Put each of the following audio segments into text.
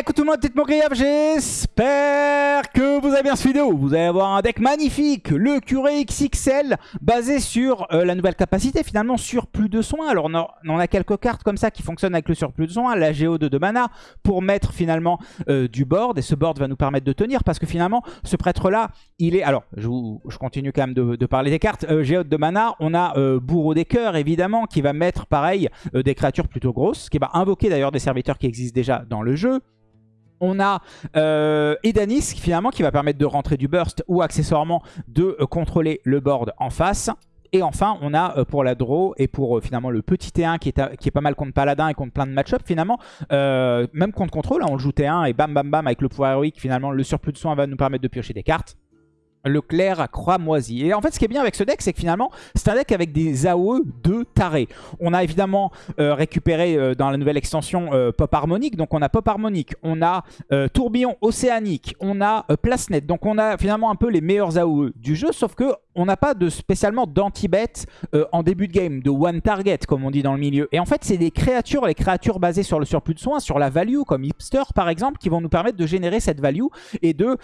Écoute tout le monde, tête mon j'espère que vous avez bien cette vidéo. Vous allez avoir un deck magnifique, le Curé XXL, basé sur euh, la nouvelle capacité, finalement surplus de soins. Alors on, a, a quelques cartes comme ça qui fonctionnent avec le surplus de soins, la Géo de 2 mana, pour mettre finalement euh, du board. Et ce board va nous permettre de tenir, parce que finalement, ce prêtre-là, il est... Alors, je, continue quand même de, parler des cartes. Euh, Géo de 2 mana, on a euh, Bourreau des Cœurs, évidemment, qui va mettre, pareil, des créatures plutôt grosses, qui va invoquer d'ailleurs des serviteurs qui existent déjà dans le jeu. On a euh, Edanis finalement qui va permettre de rentrer du burst ou accessoirement de euh, contrôler le board en face. Et enfin, on a euh, pour la draw et pour euh, finalement le petit T1 qui est, qui est pas mal contre Paladin et contre plein de match-up finalement. même contre contrôle, hein, on le joue T1 et bam bam bam avec le pouvoir héroïque. Finalement, le surplus de soins va nous permettre de piocher des cartes. Le clair à croix moisie. Et en fait, ce qui est bien avec ce deck, c'est que finalement, c'est un deck avec des AOE de taré. On a évidemment euh, récupéré euh, dans la nouvelle extension euh, Pop Harmonique. Donc, on a Pop Harmonique, on a Tourbillon Océanique, on a euh, Place Net. Donc, on a finalement un peu les meilleurs AOE du jeu. Sauf que on n'a pas de spécialement d'anti-bet en début de game, de one target, comme on dit dans le milieu. Et en fait, c'est des créatures, les créatures basées sur le surplus de soins, sur la value, comme Hipster par exemple, qui vont nous permettre de générer cette value et de,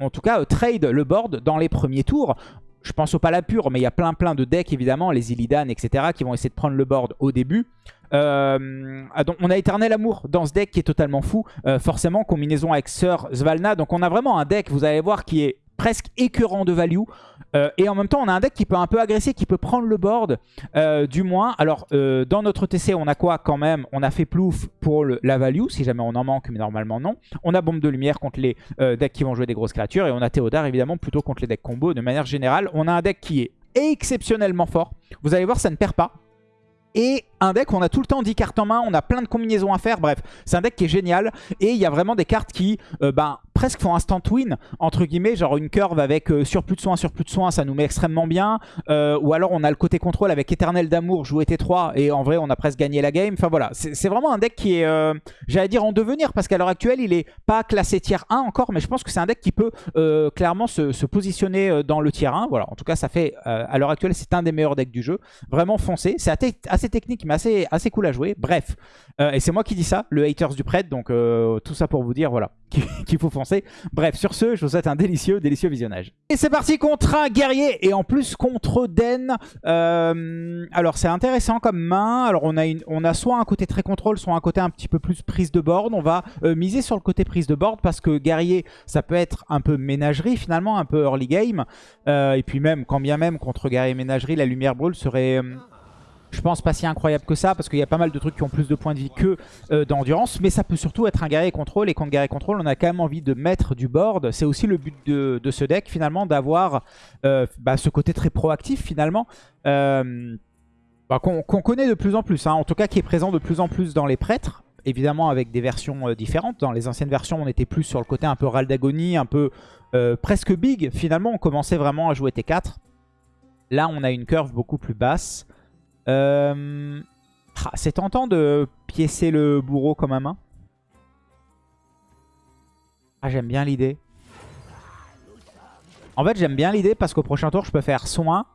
en tout cas, trade le board dans les premiers tours. Je pense au Palapur, mais il y a plein plein de decks évidemment, les Illidan, etc., qui vont essayer de prendre le board au début. Euh, ah, on a Éternel Amour dans ce deck qui est totalement fou, euh, forcément, combinaison avec Sir Svalna. Donc on a vraiment un deck, vous allez voir, qui est presque écœurant de value. Euh, et en même temps, on a un deck qui peut un peu agresser, qui peut prendre le board, euh, du moins. Alors, euh, dans notre TC, on a quoi quand même? On a fait plouf pour la value, si jamais on en manque, mais normalement non. On a Bombe de Lumière contre les decks qui vont jouer des grosses créatures. Et on a Théodard, évidemment, plutôt contre les decks combo. De manière générale, on a un deck qui est exceptionnellement fort. Vous allez voir, ça ne perd pas. Et un deck on a tout le temps 10 cartes en main, on a plein de combinaisons à faire, bref, c'est un deck qui est génial. Et il y a vraiment des cartes qui ben, presque font instant win, entre guillemets, genre une curve avec euh, surplus de soins, surplus de soins, ça nous met extrêmement bien. Euh, ou alors on a le côté contrôle avec éternel d'amour, jouer T3, et en vrai on a presque gagné la game. Enfin voilà, c'est vraiment un deck qui est, euh, j'allais dire en devenir, parce qu'à l'heure actuelle il est pas classé tier 1 encore, mais je pense que c'est un deck qui peut euh, clairement se, se positionner dans le tier 1. Voilà, en tout cas ça fait, à l'heure actuelle c'est un des meilleurs decks du jeu. Vraiment foncé, c'est assez, technique mais assez, assez cool à jouer. Bref, et c'est moi qui dis ça, le haters du prêtre, donc tout ça pour vous dire, voilà, qu'il faut foncer. Bref, sur ce, je vous souhaite un délicieux, délicieux visionnage. Et c'est parti contre un guerrier, et en plus contre Den. Euh, alors c'est intéressant comme main, alors on a, une, soit un côté très contrôle, soit un côté un petit peu plus prise de board. On va euh, miser sur le côté prise de board, parce que guerrier, ça peut être un peu ménagerie finalement, un peu early game. Euh, et puis même, quand bien même contre guerrier ménagerie, la lumière brûle serait... je pense pas si incroyable que ça, parce qu'il y a pas mal de trucs qui ont plus de points de vie que euh, d'endurance, mais ça peut surtout être un guerrier contrôle, et contre guerrier contrôle, on a quand même envie de mettre du board. C'est aussi le but de, ce deck, finalement, d'avoir euh, bah, ce côté très proactif, finalement, euh, bah, qu'on connaît de plus en plus, hein, en tout cas qui est présent de plus en plus dans les prêtres, évidemment avec des versions différentes. Dans les anciennes versions, on était plus sur le côté un peu Ral d'agonie, un peu presque big, finalement, on commençait vraiment à jouer T4. Là, on a une curve beaucoup plus basse. Euh, C'est tentant de piécer le bourreau comme un main. Ah, j'aime bien l'idée. En fait, j'aime bien l'idée parce qu'au prochain tour, je peux faire soin,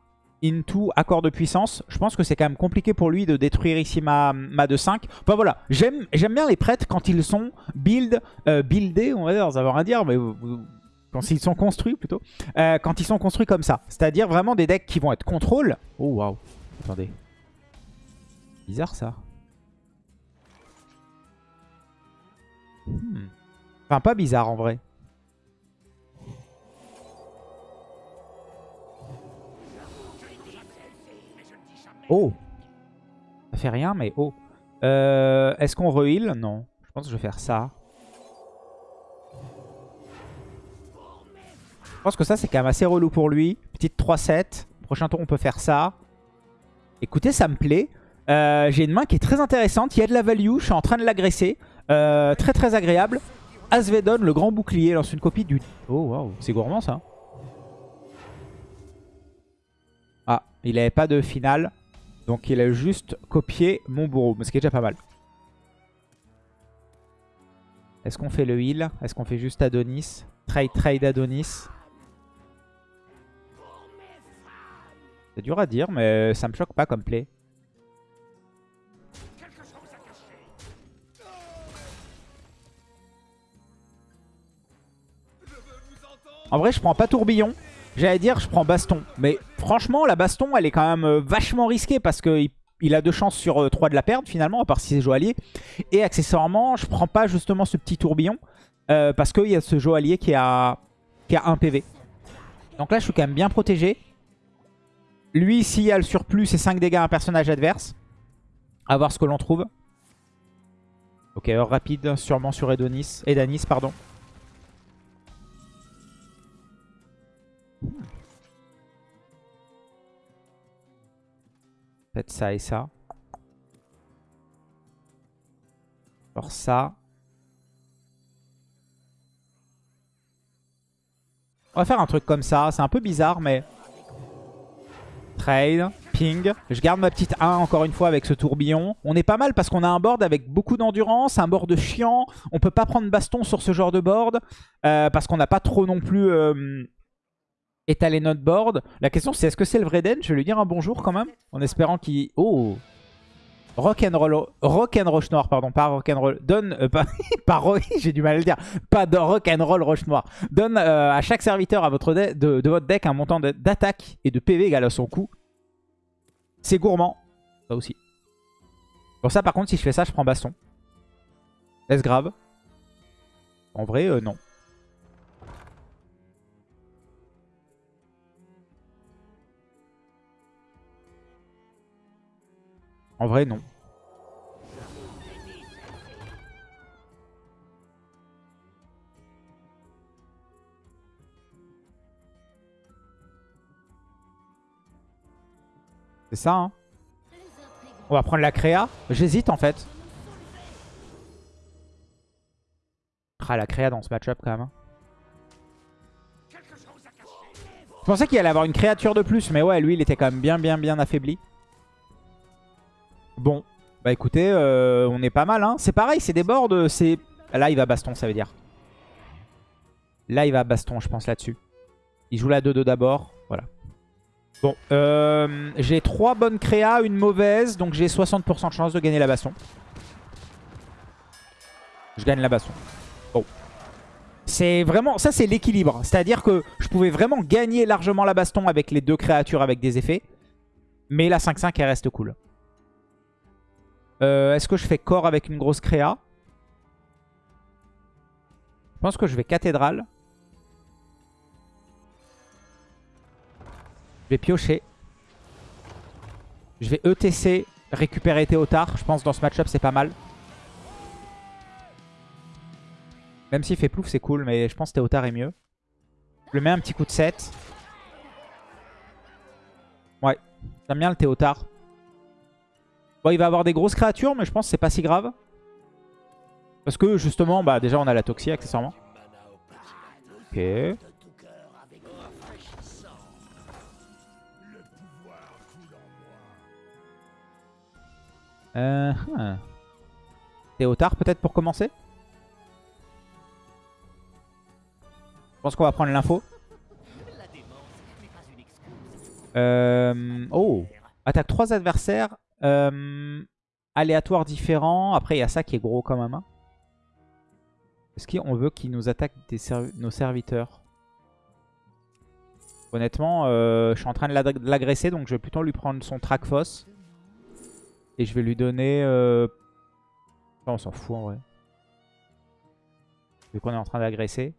into, accord de puissance. Je pense que c'est quand même compliqué pour lui de détruire ici ma, ma de 5. Enfin voilà, j'aime bien les prêtres quand ils sont build, euh, buildés, on va dire, ça veut rien dire, mais quand ils sont construits plutôt. Euh, quand ils sont construits comme ça. C'est-à-dire vraiment des decks qui vont être contrôle. Oh waouh, attendez. Bizarre ça. Hmm. Enfin, pas bizarre en vrai. Oh Ça fait rien, mais oh. Euh, Est-ce qu'on re-heal? Non. Je pense que je vais faire ça. Je pense que ça, c'est quand même assez relou pour lui. Petite 3-7. Prochain tour, on peut faire ça. Écoutez, ça me plaît. Euh, J'ai une main qui est très intéressante. Il y a de la value. Je suis en train de l'agresser. Euh, très très agréable. Asvedon, le grand bouclier, lance une copie du... Oh, waouh. C'est gourmand, ça. Ah, il n'avait pas de finale. Donc il a juste copié mon bourreau. Ce qui est déjà pas mal. Est-ce qu'on fait le heal? Est-ce qu'on fait juste Adonis? Trade, trade Adonis. C'est dur à dire, mais ça me choque pas comme play. En vrai, je prends pas tourbillon. J'allais dire, je prends baston. Mais franchement, la baston, elle est quand même euh, vachement risquée parce qu'il il a deux chances sur 3 de la perdre finalement, à part si c'est joaillier. Et accessoirement, je prends pas justement ce petit tourbillon parce qu'il y a ce joaillier qui a, qui a 1 PV. Donc là, je suis quand même bien protégé. Lui, s'il y a le surplus, c'est 5 dégâts à un personnage adverse. A voir ce que l'on trouve. Ok, heure rapide, sûrement sur Edonis. Edanis, pardon. Peut-être ça et ça. Alors ça. On va faire un truc comme ça. C'est un peu bizarre, mais... Trade, ping. Je garde ma petite 1 encore une fois avec ce tourbillon. On est pas mal parce qu'on a un board avec beaucoup d'endurance, un board chiant. On peut pas prendre baston sur ce genre de board euh, parce qu'on n'a pas trop non plus euh, étalé notre board. La question c'est est-ce que c'est le vrai Den? Je vais lui dire un bonjour quand même en espérant qu'il... Oh Rock'n'roll, rock noir, pardon, pas rock'n'roll. Donne, euh, pas, pas j'ai du mal à le dire, pas de rock'n'roll roche noir. Donne euh, à chaque serviteur à votre de, votre deck un montant d'attaque et de PV égal à son coût. C'est gourmand, ça aussi. Bon ça par contre, si je fais ça, je prends baston. Est-ce grave? En vrai, euh, non. En vrai, non. C'est ça, hein On va prendre la créa. J'hésite, en fait. Ah, la créa dans ce match-up, quand même. Hein. Je pensais qu'il allait avoir une créature de plus, mais ouais, lui, il était quand même bien, bien, bien affaibli. Bon, bah écoutez, euh, on est pas mal. Hein. C'est pareil, c'est des boards. c'est Là, il va baston, ça veut dire. Là, il va baston, je pense, là-dessus. Il joue la 2-2 d'abord. Voilà. Bon, euh, j'ai 3 bonnes créas, une mauvaise. Donc j'ai 60% de chance de gagner la baston. Je gagne la baston. Bon. C'est vraiment... Ça, c'est l'équilibre. C'est-à-dire que je pouvais vraiment gagner largement la baston avec les deux créatures avec des effets. Mais la 5-5, elle reste cool. Euh, est-ce que je fais corps avec une grosse créa? Je pense que je vais cathédrale. Je vais piocher. Je vais ETC, récupérer Théotard. Je pense dans ce match-up, c'est pas mal. Même s'il fait plouf, c'est cool, mais je pense que Théotard est mieux. Je le mets un petit coup de 7. Ouais, j'aime bien le Théotard. Bon, il va avoir des grosses créatures, mais je pense que c'est pas si grave. Parce que justement, bah déjà on a la Toxie accessoirement. Ok. Euh, hein. Théotard peut-être pour commencer? Je pense qu'on va prendre l'info. Euh, oh Attaque trois adversaires euh, aléatoire différent. Après, il y a ça qui est gros quand même. Hein. Est-ce qu'on veut qu'il nous attaque nos serviteurs? Honnêtement, euh, je suis en train de l'agresser, donc je vais plutôt lui prendre son Trackfoss. Et je vais lui donner... Euh... on s'en fout en vrai. Vu qu'on est en train d'agresser.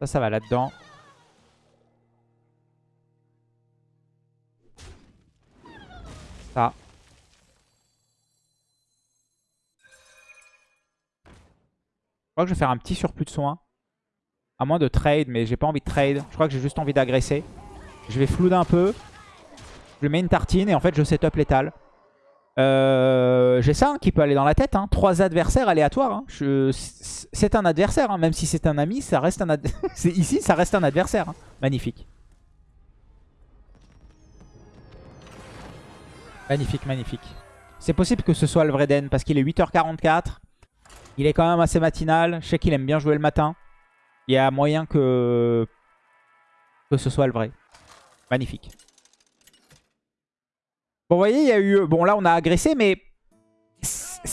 Ça, ça va là-dedans. Je crois que je vais faire un petit surplus de soins. À moins de trade, mais j'ai pas envie de trade. Je crois que j'ai juste envie d'agresser. Je vais flouder un peu. Je mets une tartine et en fait je setup létal. Euh, j'ai ça hein, qui peut aller dans la tête. Hein. Trois adversaires aléatoires. Hein. C'est un adversaire. Même si c'est un ami, ça reste un ici ça reste un adversaire. Magnifique. Magnifique, magnifique. C'est possible que ce soit le vrai Den parce qu'il est 8h44. Il est quand même assez matinal. Je sais qu'il aime bien jouer le matin. Il y a moyen que, ce soit le vrai. Magnifique. Bon, vous voyez, il y a eu... Bon, là, on a agressé, mais...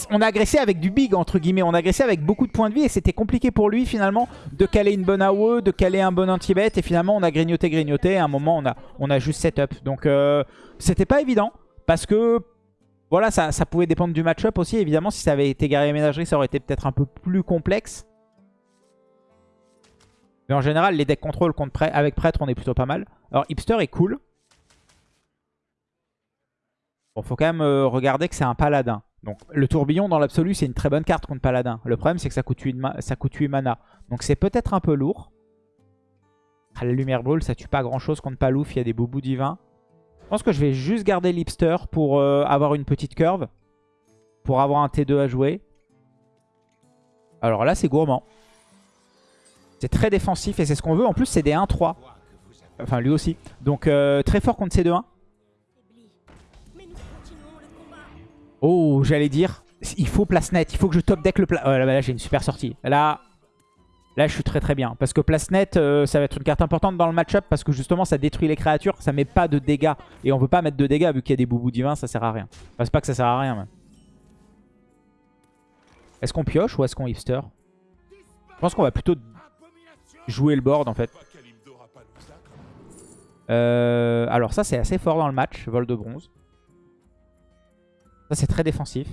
on a agressé avec du big, entre guillemets. On a agressé avec beaucoup de points de vie et c'était compliqué pour lui, finalement, de caler une bonne AOE, de caler un bon anti-bet. Et finalement, on a grignoté, grignoté. À un moment, on a, on a juste setup. Donc, euh, c'était pas évident parce que, voilà, ça, pouvait dépendre du match-up aussi. Évidemment, si ça avait été guerrier ménagerie, ça aurait été peut-être un peu plus complexe. Mais en général, les decks contrôle contre avec prêtre, on est plutôt pas mal. Alors, hipster est cool. Bon, faut quand même euh, regarder que c'est un paladin. Donc le tourbillon dans l'absolu c'est une très bonne carte contre paladin. Le problème c'est que ça coûte 8, ça coûte mana. Donc c'est peut-être un peu lourd. Ah, la lumière brûle ça tue pas grand chose contre Palouf, il y a des boubous divins. Je pense que je vais juste garder l'hipster pour euh, avoir une petite curve. Pour avoir un T2 à jouer. Alors là c'est gourmand. C'est très défensif et c'est ce qu'on veut. En plus c'est des 1-3. Enfin lui aussi. Donc euh, très fort contre ces 2-1. Oh, j'allais dire, il faut place net. Il faut que je top deck le plat. Oh, là, là j'ai une super sortie. Là, là, je suis très très bien. Parce que place net, euh, ça va être une carte importante dans le match-up. Parce que justement, ça détruit les créatures. Ça met pas de dégâts. Et on veut pas mettre de dégâts vu qu'il y a des boubous divins. Ça sert à rien. Enfin, c'est pas que ça sert à rien. Est-ce qu'on pioche ou est-ce qu'on hipster? Je pense qu'on va plutôt jouer le board en fait. Euh, alors ça c'est assez fort dans le match, vol de bronze. Ça, c'est très défensif.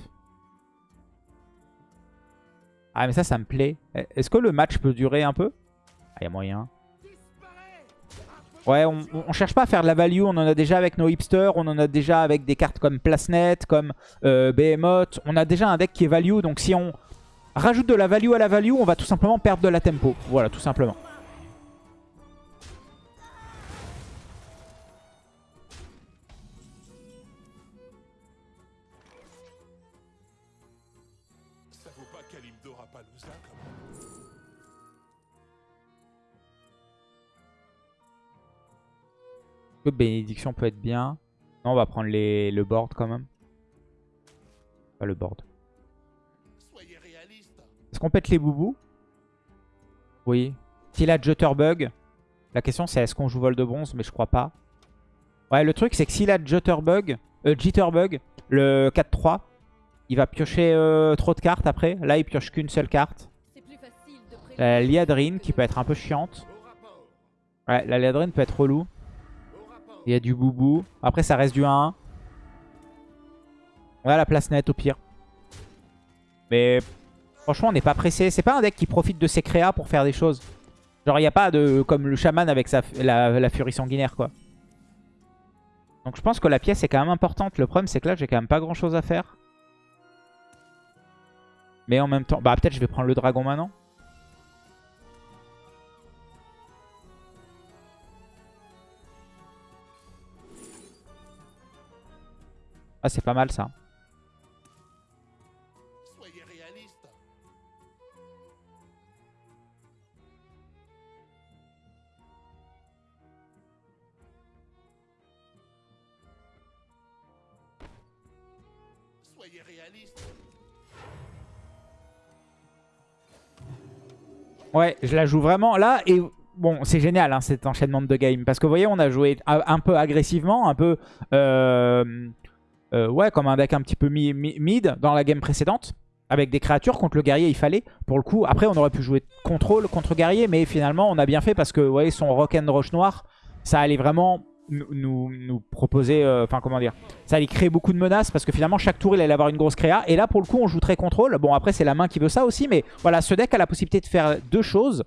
Ah, mais ça, ça me plaît. Est-ce que le match peut durer un peu Ah, il y a moyen. Ouais, on, cherche pas à faire de la value. On en a déjà avec nos hipsters. On en a déjà avec des cartes comme PlaceNet, comme euh, Behemoth. On a déjà un deck qui est value. Donc si on rajoute de la value à la value, on va tout simplement perdre de la tempo. Voilà, tout simplement. Que bénédiction peut être bien Non, on va prendre les, le board quand même. Pas le board. Est-ce qu'on pète les boubous? Oui. S'il a Jutterbug, la question c'est est-ce qu'on joue vol de bronze, mais je crois pas. Ouais, le truc c'est que s'il a Jutterbug, euh, Jitterbug, le 4-3, il va piocher euh, trop de cartes après. Là, il pioche qu'une seule carte. La Liadrine qui peut être un peu chiante. Ouais, la Liadrine peut être relou. Il y a du boubou. Après, ça reste du 1-1. On a la place nette au pire. Mais franchement, on n'est pas pressé. C'est pas un deck qui profite de ses créas pour faire des choses. Genre, il n'y a pas de... Comme le chaman avec sa, la, la furie sanguinaire, quoi. Donc je pense que la pièce est quand même importante. Le problème, c'est que là, j'ai quand même pas grand-chose à faire. Mais en même temps... Bah, peut-être je vais prendre le dragon maintenant. Ah, c'est pas mal ça. Soyez réaliste. Soyez réaliste. Ouais, je la joue vraiment là et bon, c'est génial hein, cet enchaînement de game parce que vous voyez, on a joué un peu agressivement, un peu euh, euh, ouais, comme un deck un petit peu mid dans la game précédente. Avec des créatures contre le guerrier, il fallait. Pour le coup, après, on aurait pu jouer contrôle contre guerrier. Mais finalement, on a bien fait parce que, vous voyez, son rock and rush noir, ça allait vraiment nous, nous, proposer... Euh, enfin, comment dire Ça allait créer beaucoup de menaces parce que finalement, chaque tour, il allait avoir une grosse créa. Et là, pour le coup, on joue très contrôle. Bon, après, c'est la main qui veut ça aussi. Mais voilà, ce deck a la possibilité de faire deux choses.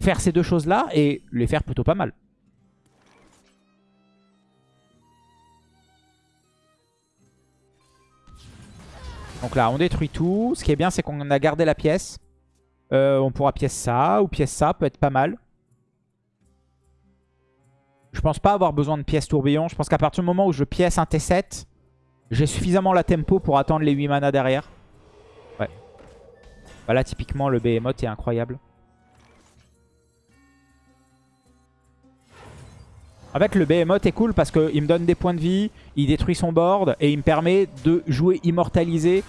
Faire ces deux choses-là et les faire plutôt pas mal. Donc là, on détruit tout. Ce qui est bien, c'est qu'on a gardé la pièce. Euh, on pourra pièce ça ou pièce ça, peut être pas mal. Je pense pas avoir besoin de pièce tourbillon. Je pense qu'à partir du moment où je pièce un T7, j'ai suffisamment la tempo pour attendre les 8 mana derrière. Ouais. Voilà, typiquement, le Behemoth est incroyable. Avec le Behemoth est cool parce qu'il me donne des points de vie, il détruit son board et il me permet de jouer immortalisé.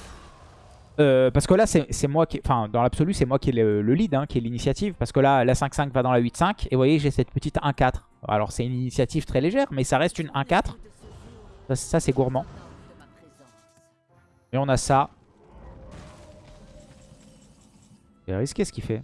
Euh, parce que là, c'est moi qui. Enfin, dans l'absolu, c'est moi qui ai le, lead, hein, qui ai l'initiative. Parce que là, la 5-5 va dans la 8-5. Et vous voyez, j'ai cette petite 1-4. Alors, c'est une initiative très légère, mais ça reste une 1-4. Ça, ça c'est gourmand. Et on a ça. C'est risqué ce qu'il fait.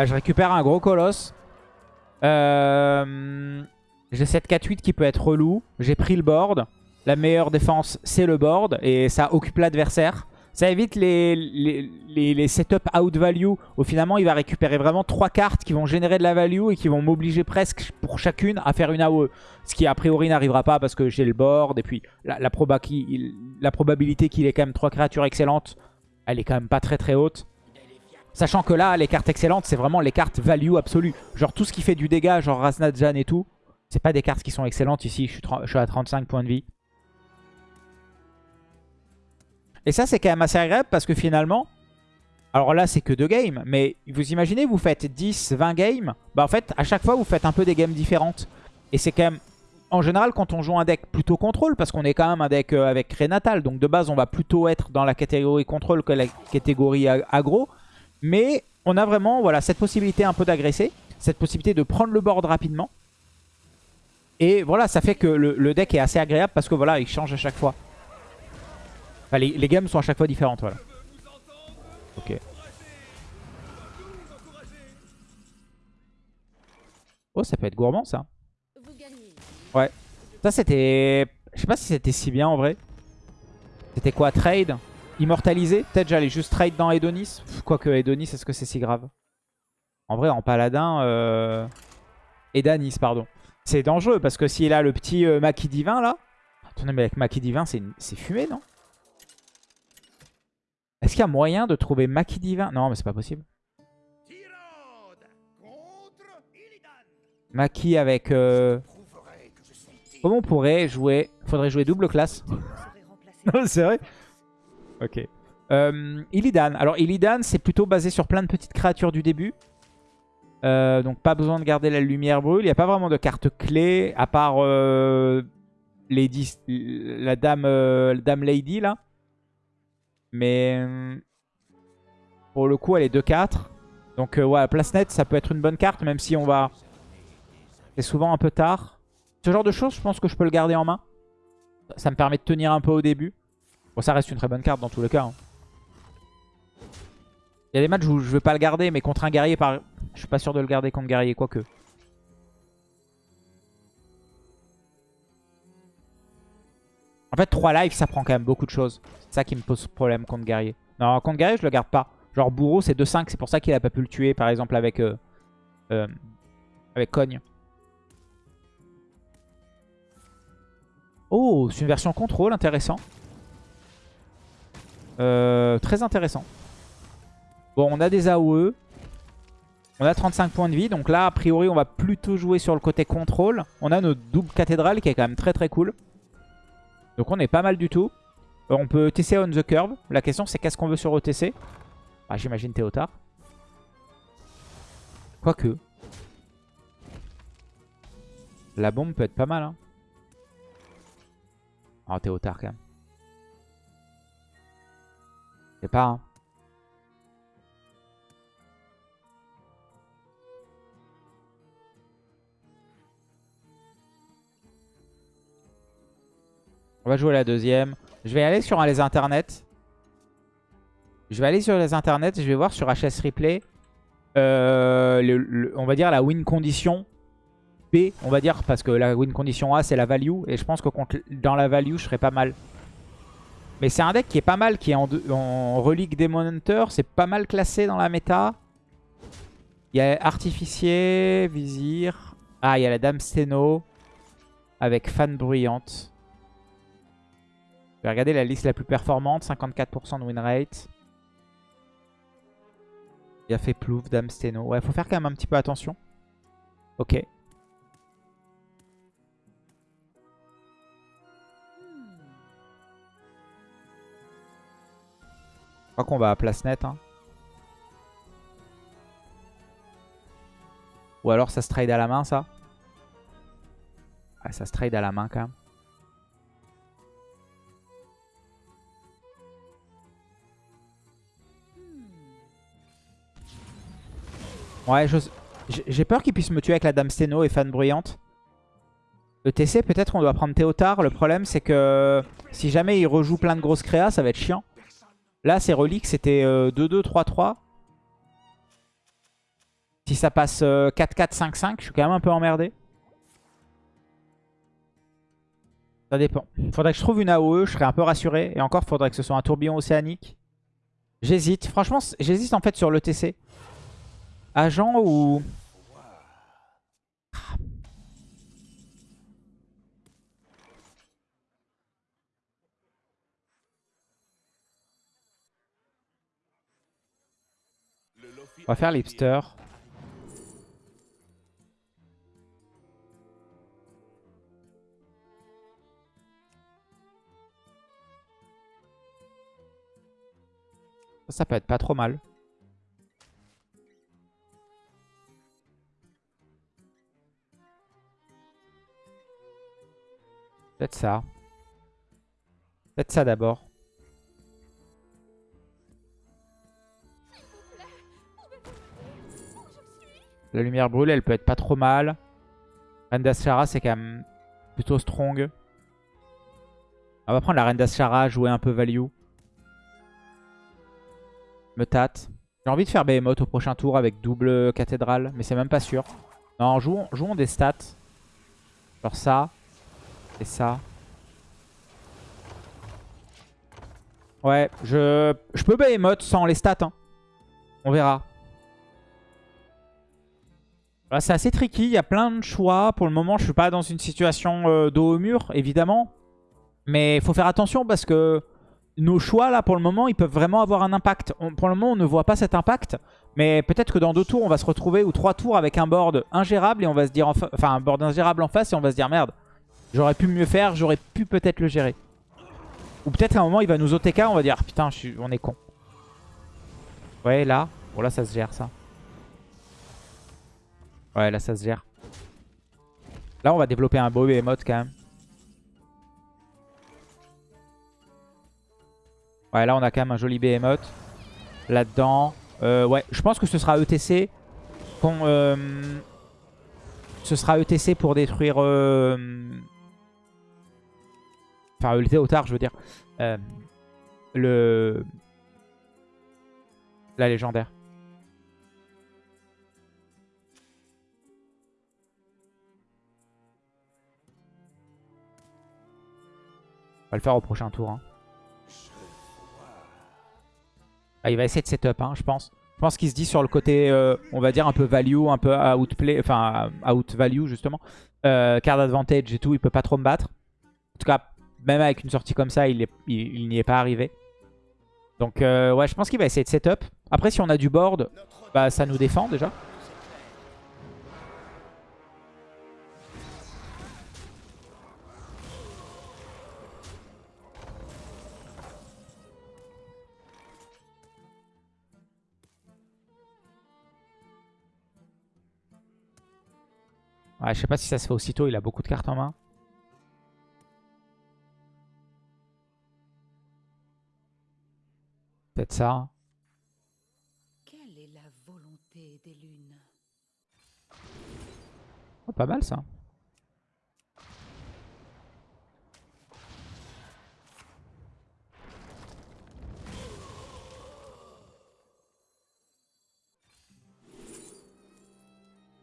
Ah, je récupère un gros colosse. Euh, J'ai cette 4-8 qui peut être relou. J'ai pris le board. La meilleure défense, c'est le board. Et ça occupe l'adversaire. Ça évite les, les, les, setup out value où finalement il va récupérer vraiment trois cartes qui vont générer de la value et qui vont m'obliger presque pour chacune à faire une AOE. Ce qui a priori n'arrivera pas parce que j'ai le board et puis la probabilité qu'il ait quand même trois créatures excellentes, elle est quand même pas très très haute. Sachant que là, les cartes excellentes, c'est vraiment les cartes value absolue. Genre tout ce qui fait du dégât, genre Rasnadjan et tout, c'est pas des cartes qui sont excellentes ici. Je suis, je suis à 35 points de vie. Et ça, c'est quand même assez agréable parce que finalement... Alors là, c'est que deux games. Mais vous imaginez, vous faites 10, 20 games. Bah en fait, à chaque fois, vous faites un peu des games différentes. Et c'est quand même... En général, quand on joue un deck plutôt contrôle, parce qu'on est quand même un deck euh, avec Renatal, donc de base, on va plutôt être dans la catégorie contrôle que la catégorie aggro. Mais on a vraiment voilà, cette possibilité un peu d'agresser, cette possibilité de prendre le board rapidement. Et voilà, ça fait que le, deck est assez agréable parce que voilà, il change à chaque fois les, games sont à chaque fois différentes, voilà. Ok. Oh, ça peut être gourmand, ça. Ouais. Ça, c'était... Je sais pas si c'était si bien, en vrai. C'était quoi Trade? Immortalisé Peut-être j'allais juste trade dans Edonis. Quoique Edonis, est-ce que c'est si grave En vrai, en paladin... Euh... Edanis, pardon. C'est dangereux, parce que s'il a le petit euh, maquis divin, là... Attendez, mais avec maquis divin, c'est fumé, non est-ce qu'il y a moyen de trouver Maki Divin? Non, mais c'est pas possible. Maki avec... Euh... Comment on pourrait jouer? Faudrait jouer double classe. non, c'est vrai Ok. Euh, Illidan. Alors Illidan, c'est plutôt basé sur plein de petites créatures du début. Euh, donc pas besoin de garder la lumière brûle. Il n'y a pas vraiment de carte clé, à part euh, la, dame, euh, la dame Lady, là. Mais pour le coup, elle est 2-4. Donc ouais, place net, ça peut être une bonne carte, même si on va... C'est souvent un peu tard. Ce genre de choses, je pense que je peux le garder en main. Ça me permet de tenir un peu au début. Ça reste une très bonne carte dans tous les cas. Hein. Il y a des matchs où je veux pas le garder, mais contre un guerrier, par... je suis pas sûr de le garder contre guerrier, quoique. En fait, 3 lives, ça prend quand même beaucoup de choses. C'est ça qui me pose problème contre guerrier. Non, contre guerrier, je le garde pas. Genre bourreau, c'est 2-5. C'est pour ça qu'il a pas pu le tuer, par exemple, avec, euh, euh, avec Cogne. Oh, c'est une version contrôle, intéressant. Euh, très intéressant. Bon, on a des AOE. On a 35 points de vie. Donc là, a priori, on va plutôt jouer sur le côté contrôle. On a notre double cathédrale qui est quand même très très cool. Donc on est pas mal du tout. On peut TC on the curve. La question c'est qu'est-ce qu'on veut sur OTC Ah j'imagine Théotard. Quoique. La bombe peut être pas mal. Hein. Oh Théotard quand même. C'est pas. On va jouer la deuxième. Je vais aller sur les internets. Je vais aller sur les internets. Je vais voir sur HS Replay. Euh, on va dire la win condition B. On va dire parce que la win condition A c'est la value. Et je pense que dans la value je serais pas mal. Mais c'est un deck qui est pas mal. Qui est en, relique Demon Hunter. C'est pas mal classé dans la méta. Il y a Artificier, Vizir. Ah il y a la Dame Steno. Avec Fan Bruyante. Je vais regarder la liste la plus performante. 54% de win rate. Il a fait plouf, dame steno. Ouais, faut faire quand même un petit peu attention. Ok. Crois qu'on va à place nette. Hein. Ou alors ça se trade à la main, ça Ouais, ça se trade à la main quand même. Ouais, j'ai peur qu'il puisse me tuer avec la Dame Steno et Fan Bruyante. Le TC, peut-être on doit prendre Théotard. Le problème, c'est que si jamais il rejoue plein de grosses créas, ça va être chiant. Là, ces reliques, c'était 2-2, 3-3. Si ça passe 4-4, 5-5, je suis quand même un peu emmerdé. Ça dépend. Faudrait que je trouve une AOE, je serais un peu rassuré. Et encore, faudrait que ce soit un tourbillon océanique. J'hésite. Franchement, j'hésite en fait sur le TC. Agent ou... Va faire Lipster. Ça, peut être pas trop mal. Peut-être ça. Peut-être ça d'abord. La lumière brûle, elle peut être pas trop mal. Reine d'Ashara, c'est quand même plutôt strong. On va prendre la Reine d'Ashara, jouer un peu value. Me tâte. J'ai envie de faire Behemoth au prochain tour avec double cathédrale, mais c'est même pas sûr. Non, jouons, jouons des stats. Genre ça. Et ça. Ouais, je, je peux Behemoth sans les stats. Hein. On verra. C'est assez tricky, il y a plein de choix. Pour le moment, je suis pas dans une situation euh, dos au mur, évidemment. Mais il faut faire attention parce que nos choix, là, pour le moment, ils peuvent vraiment avoir un impact. pour le moment, on ne voit pas cet impact. Mais peut-être que dans deux tours, on va se retrouver, ou trois tours, avec un board ingérable. Et on va se dire, enfin, un board ingérable en face. Et on va se dire, merde, j'aurais pu mieux faire. J'aurais pu peut-être le gérer. Ou peut-être à un moment, il va nous OTK. On va dire, putain, on est con. Ouais, là. Bon, là, ça se gère, ça. Ouais, là, ça se gère. Là, on va développer un beau emote quand même. Ouais, là, on a quand même un joli behemoth. Là-dedans. Euh, ouais, je pense que ce sera ETC. Euh, ce sera ETC pour détruire... Euh, enfin, le Théotard, je veux dire. le... La légendaire. On va le faire au prochain tour. Hein. Ah, il va essayer de setup, hein, je pense. Je pense qu'il se dit sur le côté, euh, on va dire, un peu value, un peu outplay, enfin, out value, justement. Euh, card advantage et tout, il peut pas trop me battre. En tout cas, même avec une sortie comme ça, il n'y est, pas arrivé. Donc, euh, ouais, je pense qu'il va essayer de setup. Après, si on a du board, bah, ça nous défend déjà. Ouais, je sais pas si ça se fait aussitôt, il a beaucoup de cartes en main. Peut-être ça. Quelle est la volonté des lunes? Oh, Pas mal ça.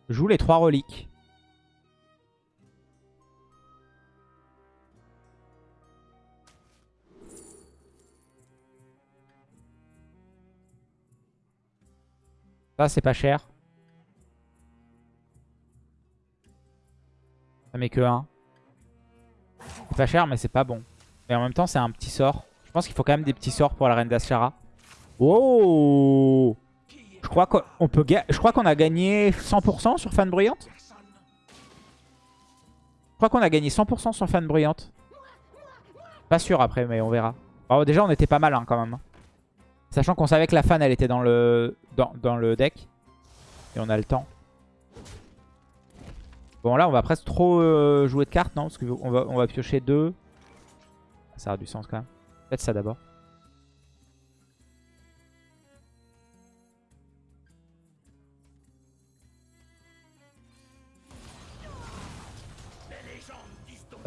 joue les trois reliques. Ça, c'est pas cher. Ça met que 1. C'est pas cher, mais c'est pas bon. Mais en même temps, c'est un petit sort. Je pense qu'il faut quand même des petits sorts pour la reine d'Ashara. Oh Je crois qu'on peut je crois qu'on a gagné 100% sur Fan Bruyante. Je crois qu'on a gagné 100% sur Fan Bruyante. Pas sûr après, mais on verra. Déjà, on était pas mal hein, quand même. Sachant qu'on savait que la fan, elle était dans le, dans, le deck. Et on a le temps. Bon, là, on va presque trop euh, jouer de cartes, non? Parce qu'on va, on va piocher deux. Ça a du sens quand même. Peut-être ça d'abord.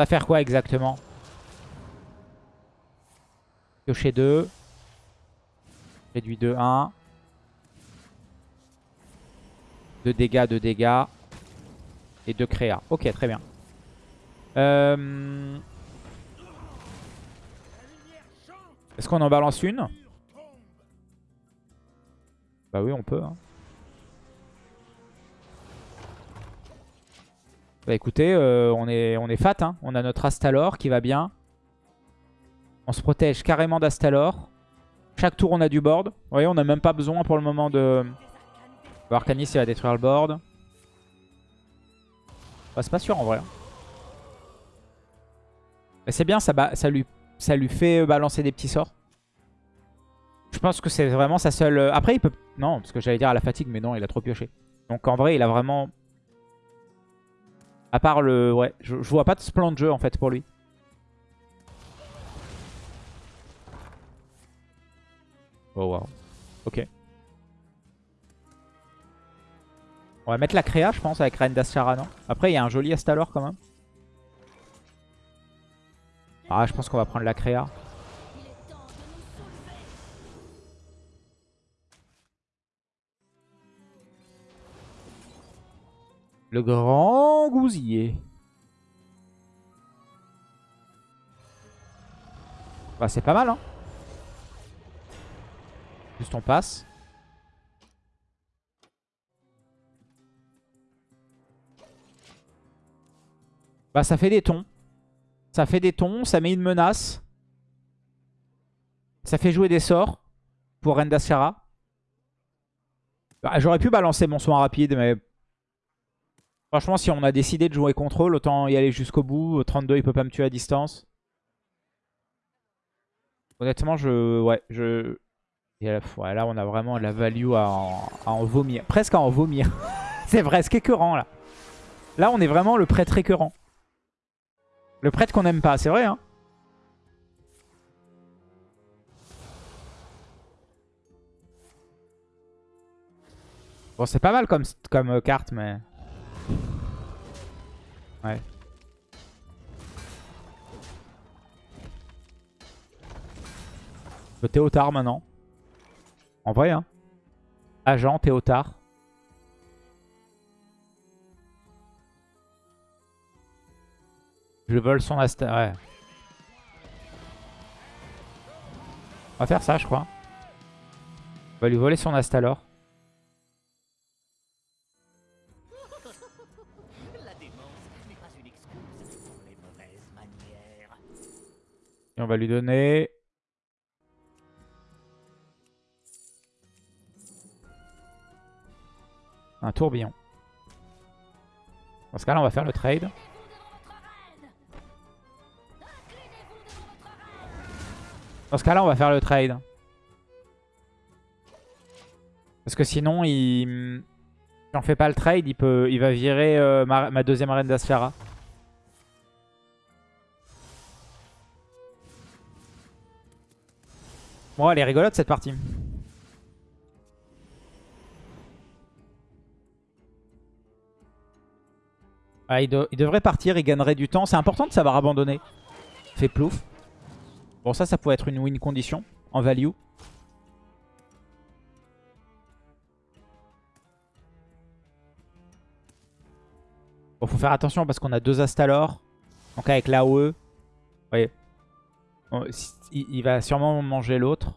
Ça va faire quoi exactement? Piocher 2. Réduit de 1. 2 dégâts, 2 dégâts. Et 2 créa. Ok, très bien. Euh, est-ce qu'on en balance une? Bah oui, on peut. Hein. Bah écoutez, euh, on, est, on est fat. Hein. On a notre Astalor qui va bien. On se protège carrément d'Astalor. Chaque tour, on a du board. Vous voyez, on n'a même pas besoin pour le moment de... Arcanis, il va détruire le board. Bah, c'est pas sûr en vrai. Hein. C'est bien, ça, lui, ça lui fait balancer des petits sorts. Je pense que c'est vraiment sa seule... Euh, après, il peut... Non, parce que j'allais dire à la fatigue, mais non, il a trop pioché. Donc en vrai, il a vraiment... À part le... Ouais, je, je vois pas de plan de jeu en fait pour lui. Oh wow. Ok. On va mettre la créa, je pense, avec Reine d'Ashara, non? Après, il y a un joli Astalor quand même. Ah, je pense qu'on va prendre la créa. Le grand gousier. Bah, c'est pas mal, hein Juste on passe. Bah ça fait des tons. Ça fait des tons, ça met une menace. Ça fait jouer des sorts pour Rendashara. Bah, J'aurais pu balancer mon soin rapide, mais... Franchement, si on a décidé de jouer contrôle, autant y aller jusqu'au bout. 32, il peut pas me tuer à distance. Honnêtement, je... Ouais, je... Et là, on a vraiment la value à en, vomir. Presque à en vomir. c'est presque écœurant, là. Là, on est vraiment le prêtre écœurant. Le prêtre qu'on n'aime pas, c'est vrai, hein Bon, c'est pas mal comme, comme euh, carte, mais... Ouais. Le Théotard maintenant. En vrai, hein. Agent, Théotard. Je vole son Asta. Ouais. On va faire ça, je crois. On va lui voler son Astalor. Et on va lui donner Un tourbillon. Dans ce cas-là, on va faire le trade. Dans ce cas-là, on va faire le trade. Parce que sinon, il... si on fait pas le trade, il, peut... il va virer euh, ma... deuxième reine d'Asfera. Bon, elle est rigolote cette partie. Ah, il, devrait partir, il gagnerait du temps. C'est important de savoir abandonner. Fait plouf. Bon, ça, ça pourrait être une win condition en value. Bon, faut faire attention parce qu'on a deux Astalor. Donc avec l'AOE, vous voyez, il va sûrement manger l'autre.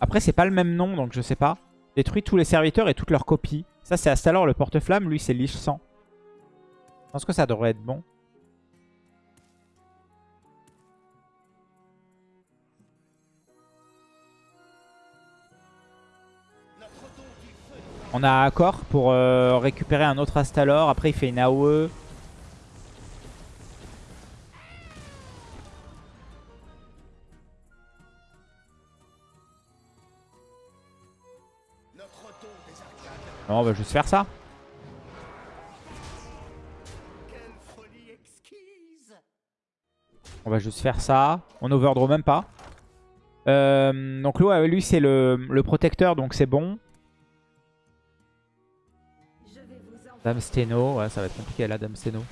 Après, c'est pas le même nom, donc je sais pas. Détruit tous les serviteurs et toutes leurs copies. Ça, c'est Astalor le porte-flamme. Lui, c'est Lich 100. Je pense que ça devrait être bon. On a accord pour euh, récupérer un autre Astalor. Après, il fait une AOE. Non, on va juste faire ça. On va juste faire ça. On overdraw même pas. Euh, donc lui, lui c'est le, le, protecteur, donc c'est bon. Dame Steno, ouais, ça va être compliqué là, Dame Steno.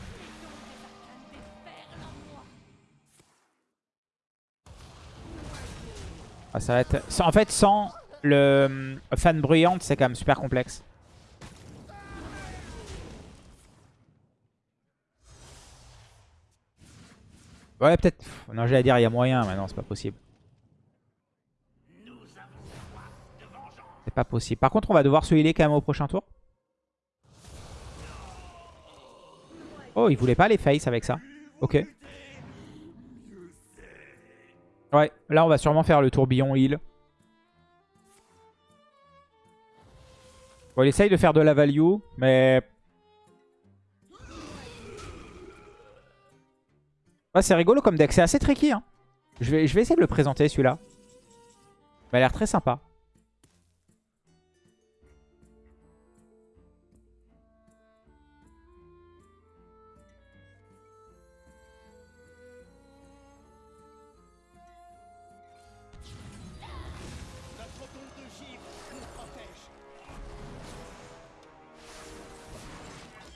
Ah, ça va être... En fait, sans le fan bruyante, c'est quand même super complexe. Ouais, peut-être. Non, j'allais dire, il y a moyen, mais non, c'est pas possible. C'est pas possible. Par contre, on va devoir se healer quand même au prochain tour. Oh, il voulait pas les face avec ça. Ok. Ouais, là, on va sûrement faire le tourbillon heal. Bon, il essaye de faire de la value, mais c'est rigolo comme deck, c'est assez tricky. Hein. Je, vais, je vais essayer de le présenter celui-là. Il a l'air très sympa.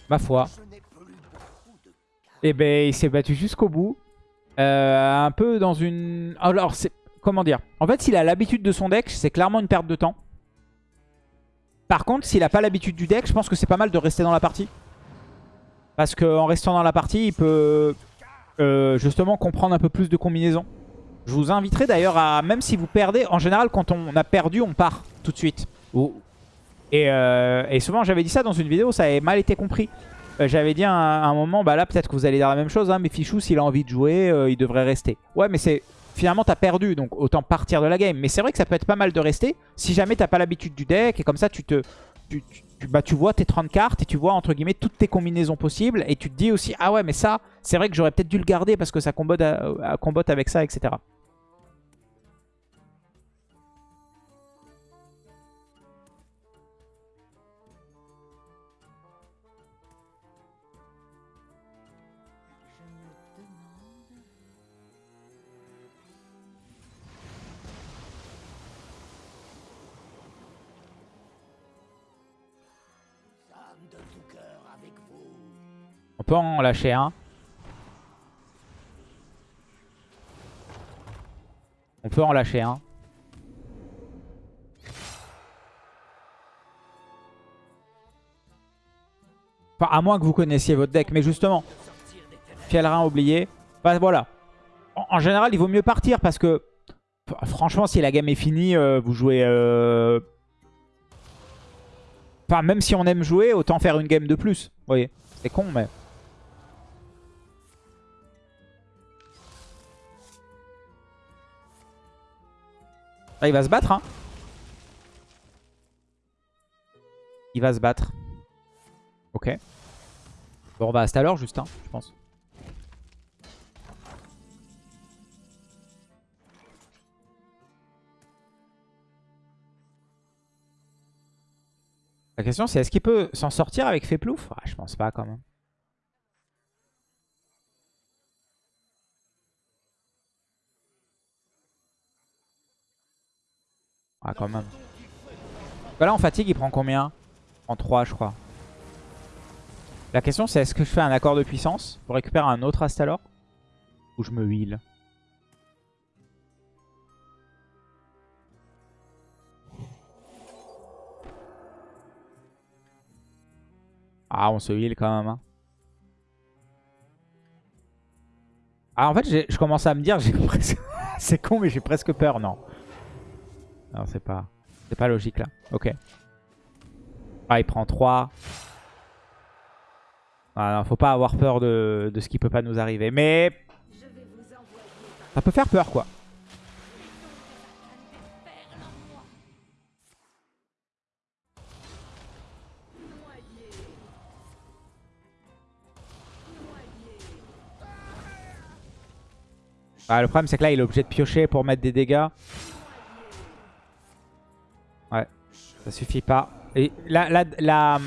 Ma foi. Et eh ben il s'est battu jusqu'au bout. Euh, un peu dans une... Alors, c'est... Comment dire? En fait, s'il a l'habitude de son deck, c'est clairement une perte de temps. Par contre, s'il a pas l'habitude du deck, je pense que c'est pas mal de rester dans la partie. Parce qu'en restant dans la partie, il peut euh, justement comprendre un peu plus de combinaisons. Je vous inviterai d'ailleurs à, même si vous perdez, en général quand on a perdu, on part tout de suite. Et, euh, et souvent j'avais dit ça dans une vidéo, ça avait mal été compris. Euh, j'avais dit à un, moment, bah là peut-être que vous allez dire la même chose, hein, mais Fichou s'il a envie de jouer, euh, il devrait rester. Ouais mais c'est finalement t'as perdu, donc autant partir de la game. Mais c'est vrai que ça peut être pas mal de rester, si jamais t'as pas l'habitude du deck, et comme ça tu te... Bah, tu vois tes 30 cartes et tu vois entre guillemets toutes tes combinaisons possibles et tu te dis aussi ah ouais mais ça c'est vrai que j'aurais peut-être dû le garder parce que ça combote avec ça etc. Peut en lâcher un. On peut en lâcher un. Enfin, à moins que vous connaissiez votre deck. Mais justement, Fielrin oublié. Bah, voilà. En, général, il vaut mieux partir parce que... Franchement, si la game est finie, euh, vous jouez... Euh, enfin, même si on aime jouer, autant faire une game de plus. Vous voyez C'est con, mais... Là, il va se battre. Hein. Il va se battre. Ok. Bon, on va à l'heure juste, hein, je pense. La question c'est est-ce qu'il peut s'en sortir avec Féplouf ah, Je pense pas quand même. Ah, quand même. Bah là, en fatigue, il prend combien? En 3, je crois. La question, c'est est-ce que je fais un accord de puissance pour récupérer un autre Astalor? Ou je me heal? Ah, on se heal quand même. Hein. Ah, en fait, je commence à me dire, j'ai presque... c'est con, mais j'ai presque peur, non. Non, c'est pas, pas logique là. Ok. Ah, il prend 3. Ah, non, faut pas avoir peur de, de, ce qui peut pas nous arriver. Mais... Ça peut faire peur, quoi. Ah, le problème, c'est que là, il est obligé de piocher pour mettre des dégâts. Ça suffit pas. Et là, là, là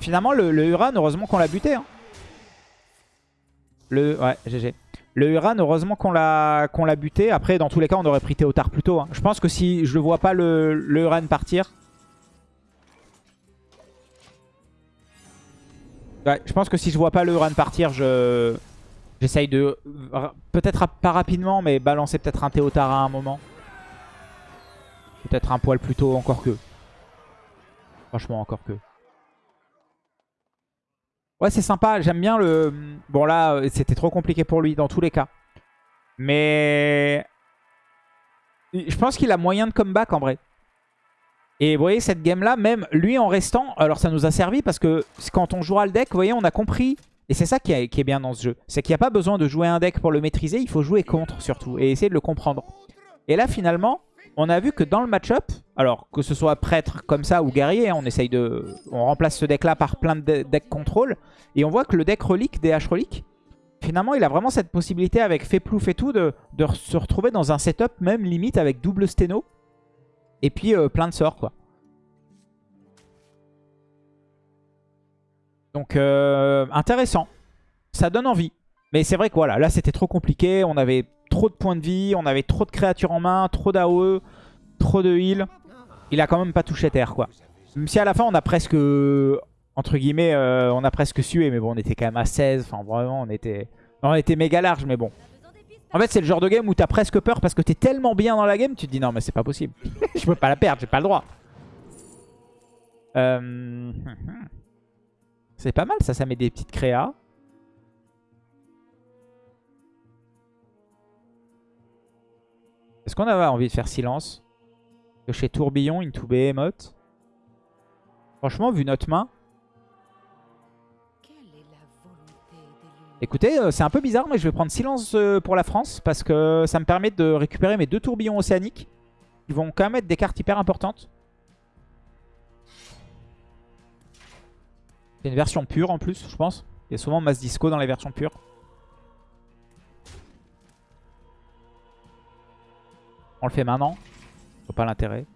finalement, le, Uran, heureusement qu'on l'a buté. Hein. Le, ouais, GG. Le Uran, heureusement qu'on l'a l'a buté. Après, dans tous les cas, on aurait pris Théotard plus tôt. Hein. Je pense que si je ne vois pas le, le Uran partir... Ouais, je pense que si je vois pas le Uran partir, je... J'essaye de, peut-être pas rapidement, mais balancer peut-être un Théotard à un moment. Peut-être un poil plus tôt, encore que. Franchement, encore que. Ouais, c'est sympa. J'aime bien le... Bon, là, c'était trop compliqué pour lui dans tous les cas. Mais... Je pense qu'il a moyen de comeback en vrai. Et vous voyez, cette game-là, même lui en restant... Alors, ça nous a servi parce que quand on jouera le deck, vous voyez, on a compris et c'est ça qui, est bien dans ce jeu. C'est qu'il n'y a pas besoin de jouer un deck pour le maîtriser, il faut jouer contre surtout. Et essayer de le comprendre. Et là finalement, on a vu que dans le match-up, alors que ce soit prêtre comme ça ou guerrier, hein, on essaye de... On remplace ce deck-là par plein de decks contrôle. Et on voit que le deck relique, DH relique, finalement il a vraiment cette possibilité avec Feplouf et tout de, se retrouver dans un setup même limite avec double sténo. Et puis euh, plein de sorts quoi. Donc euh, intéressant. Ça donne envie. Mais c'est vrai que voilà, là c'était trop compliqué. On avait trop de points de vie, on avait trop de créatures en main, trop d'AOE, trop de heal. Il a quand même pas touché terre quoi. Même si à la fin on a presque, entre guillemets, euh, on a presque sué. Mais bon, on était quand même à 16. Enfin vraiment, on était, on était méga large. Mais bon. En fait, c'est le genre de game où t'as presque peur parce que t'es tellement bien dans la game, tu te dis non mais c'est pas possible. Je peux pas la perdre, j'ai pas le droit. Euh... C'est pas mal ça, ça met des petites créas. Est-ce qu'on avait envie de faire silence que chez Tourbillon, Into Behemoth Franchement, vu notre main... Écoutez, euh, c'est un peu bizarre, mais je vais prendre silence euh, pour la France parce que ça me permet de récupérer mes deux tourbillons océaniques. Ils vont quand même être des cartes hyper importantes. C'est une version pure en plus, je pense. Il y a souvent masse disco dans les versions pures. On le fait maintenant. Je pas l'intérêt.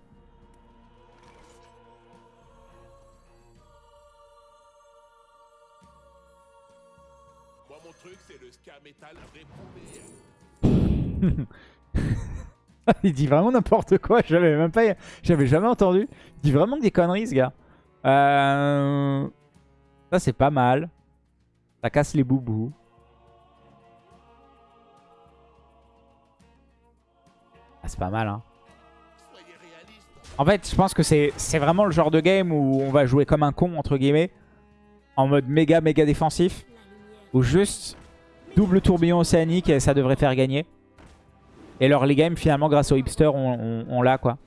Il dit vraiment n'importe quoi. J'avais même pas, j'avais jamais entendu. Il dit vraiment des conneries, ce gars. Euh... Ça, c'est pas mal. Ça casse les boubous. C'est pas mal, hein. En fait, je pense que c'est vraiment le genre de game où on va jouer comme un con, entre guillemets. En mode méga, méga défensif. Ou juste double tourbillon océanique et ça devrait faire gagner. Et leur les games, finalement, grâce au hipster, on, on l'a, quoi.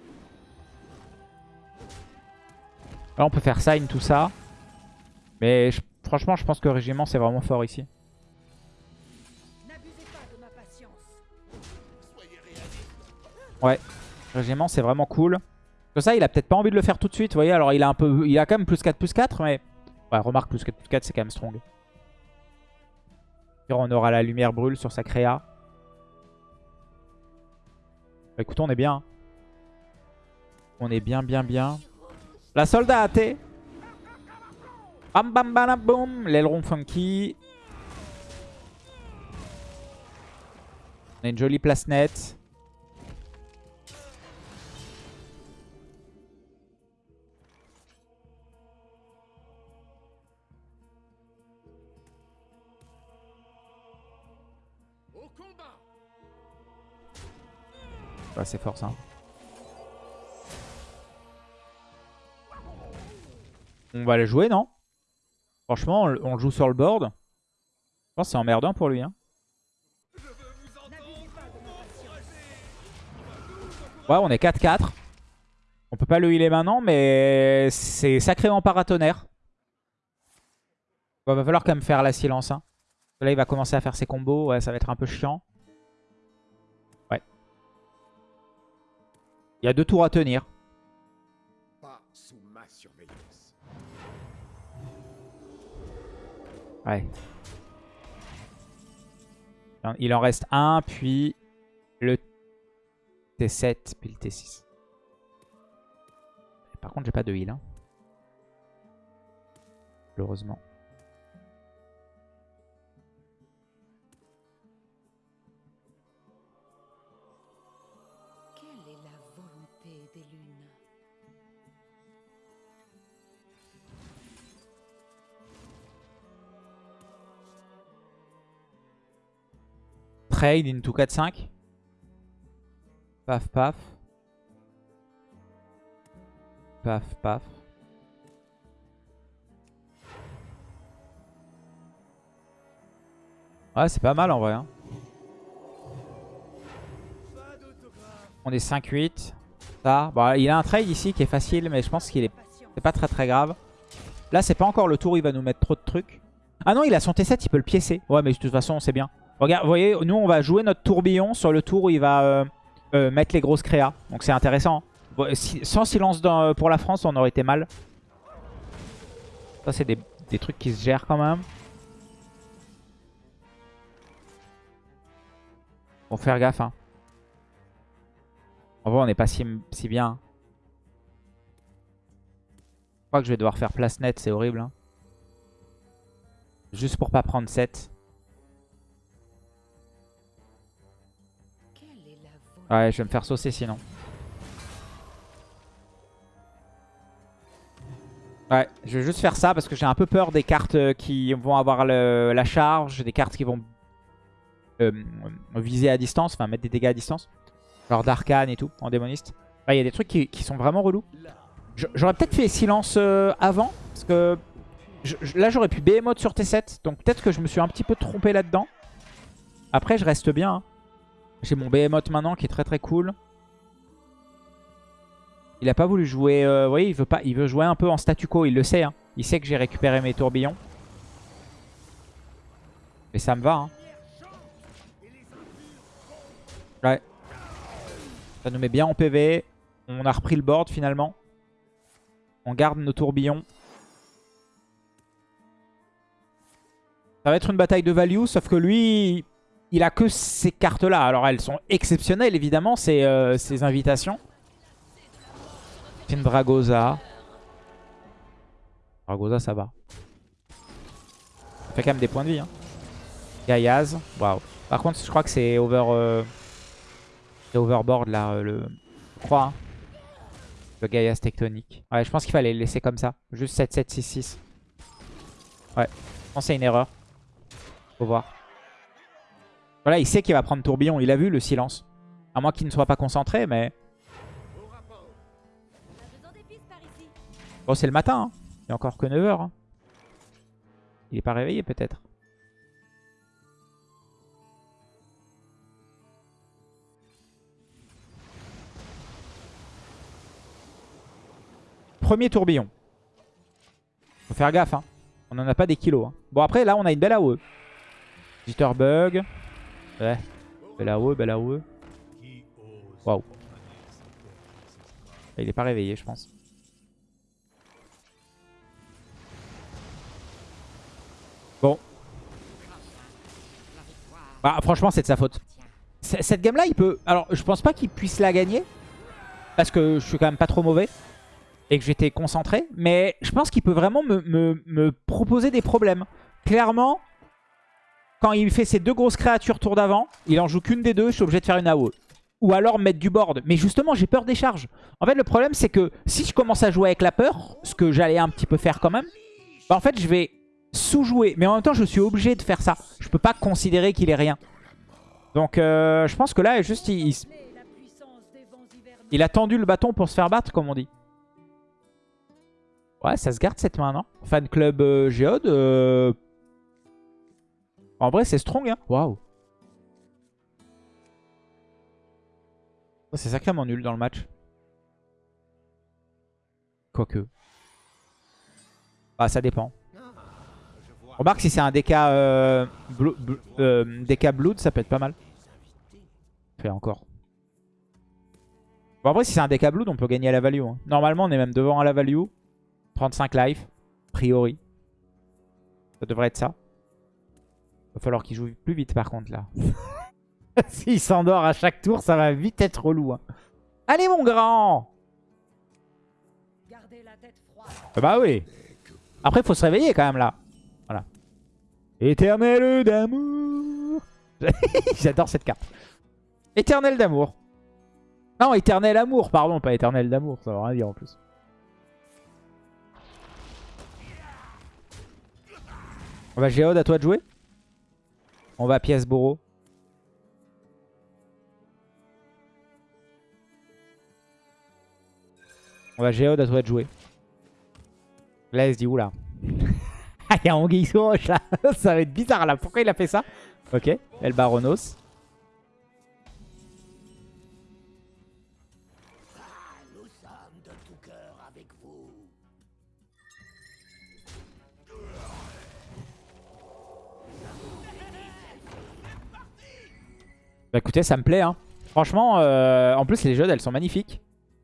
Là, on peut faire sign, tout ça. Mais franchement, je pense que Régiment, c'est vraiment fort ici. Ouais, Régiment, c'est vraiment cool. Que ça, il a peut-être pas envie de le faire tout de suite, vous voyez. Alors, il a un peu, il a quand même plus 4, plus 4, mais... Ouais, remarque, plus 4, plus 4, c'est quand même strong. On aura la lumière brûle sur sa créa. Bah, écoute, on est bien. On est bien, bien, bien. La soldat Bam bam bam boum. L'aileron funky. On a une jolie place nette. Fort ça. On va le jouer, non? Franchement, on, le joue sur le board. Je pense que c'est emmerdant pour lui. Hein. Ouais, on est 4-4. On peut pas le healer maintenant, mais c'est sacrément paratonnerre. Il va falloir quand même faire la silence. Hein. Là, il va commencer à faire ses combos. Ouais, ça va être un peu chiant. Il y a deux tours à tenir. Ouais. Il en reste un, puis le T7 puis le T6. Par contre, j'ai pas de heal. Hein. Malheureusement. Trade into 4-5. Paf, paf. Paf, paf. Ouais, c'est pas mal en vrai. hein. On est 5-8. Ça. Bon, il a un trade ici qui est facile, mais je pense qu'il est pas très très grave. Là, c'est pas encore le tour où il va nous mettre trop de trucs. Ah non, il a son T7, il peut le piécer. Ouais, mais de toute façon, c'est bien. Regarde, vous voyez, nous, on va jouer notre tourbillon sur le tour où il va euh, euh, mettre les grosses créas. Donc c'est intéressant. Bon, sans silence dans- pour la France, on aurait été mal. Ça, c'est des, des trucs qui se gèrent quand même. Faut faire gaffe. Hein. En vrai, on n'est pas si, si bien. Je crois que je vais devoir faire place nette, c'est horrible. hein. Juste pour pas prendre 7. Ouais, je vais me faire saucer sinon. Ouais, je vais juste faire ça parce que j'ai un peu peur des cartes euh, qui vont avoir la charge, des cartes qui vont euh, viser à distance, enfin mettre des dégâts à distance. Genre d'arcane et tout, en démoniste. Il y a des trucs qui, sont vraiment relous. J'aurais peut-être fait silence euh, avant, parce que là j'aurais pu Behemoth sur T7, donc peut-être que je me suis un petit peu trompé là-dedans. Après je reste bien. hein. J'ai mon Behemoth maintenant qui est très très cool. Il a pas voulu jouer... euh, vous voyez, il veut, pas, il veut jouer un peu en statu quo, il le sait. hein. Il sait que j'ai récupéré mes tourbillons. Mais ça me va. Hein. Ouais. Ça nous met bien en PV. On a repris le board finalement. On garde nos tourbillons. Ça va être une bataille de value, sauf que lui, il a que ces cartes-là. Alors elles sont exceptionnelles évidemment, ces, euh, ces invitations. Dragosa. Dragosa, ça va. Ça fait quand même des points de vie. Hein. Gaïaz. Waouh. Par contre, je crois que c'est over... euh, overboard là, euh, le... Je crois. hein. Le Gaïaz tectonique. Ouais, je pense qu'il fallait le laisser comme ça. Juste 7, 7, 6, 6. Ouais. Je pense que c'est une erreur. Faut voir. Voilà, il sait qu'il va prendre tourbillon. Il a vu le silence. À moins qu'il ne soit pas concentré, mais... Bon, c'est le matin. Hein. Il est encore que 9h. hein. Il est pas réveillé peut-être. Premier tourbillon. Faut faire gaffe. Hein. On en a pas des kilos. hein. Bon après là on a une belle AOE. Jitterbug. Ouais. Belle AOE. Waouh. Il est pas réveillé je pense. Bon. Bah, franchement, c'est de sa faute. Cette game-là, il peut... Alors, je pense pas qu'il puisse la gagner. Parce que je suis quand même pas trop mauvais. Et que j'étais concentré. Mais je pense qu'il peut vraiment me, me- me proposer des problèmes. Clairement, quand il fait ses deux grosses créatures tour d'avant, il en joue qu'une des deux, je suis obligé de faire une AOE. Ou alors mettre du board. Mais justement, j'ai peur des charges. En fait, le problème, c'est que si je commence à jouer avec la peur, ce que j'allais un petit peu faire quand même, bah, en fait, je vais sous-jouer. Mais en même temps, je suis obligé de faire ça. Je peux pas considérer qu'il est rien. Donc, euh, je pense que là, juste, il, il- a tendu le bâton pour se faire battre, comme on dit. Ouais, ça se garde cette main, non? Fan club euh, Géode. euh, En vrai, c'est strong, hein. Waouh. C'est sacrément nul dans le match. Quoique. Bah, ça dépend. Remarque, si c'est un DK, euh, bl- euh, DK Blood, ça peut être pas mal. Fait encore. Bon, après, si c'est un DK Blood, on peut gagner à la value. hein. Normalement, on est même devant à la value. 35 life, a priori. Ça devrait être ça. Va falloir qu'il joue plus vite, par contre, là. S'il s'endort à chaque tour, ça va vite être relou. hein. Allez mon grand Gardez la tête froide. Ah Bah oui. Après, faut se réveiller quand même là. Voilà. Éternel d'amour. J'adore cette carte. Éternel d'amour. Non, éternel amour, pardon, pas éternel d'amour. Ça veut rien dire en plus. On va Géode, à toi de jouer. On va pièce Boro. On va Géode, à toi de jouer. Là, elle se dit, oula. Ah, il y a Anguille roche là. ça va être bizarre là. Pourquoi il a fait ça? Ok, El Baronos. Bah écoutez, ça me plaît. Hein. Franchement, euh, en plus les jeux, elles sont magnifiques.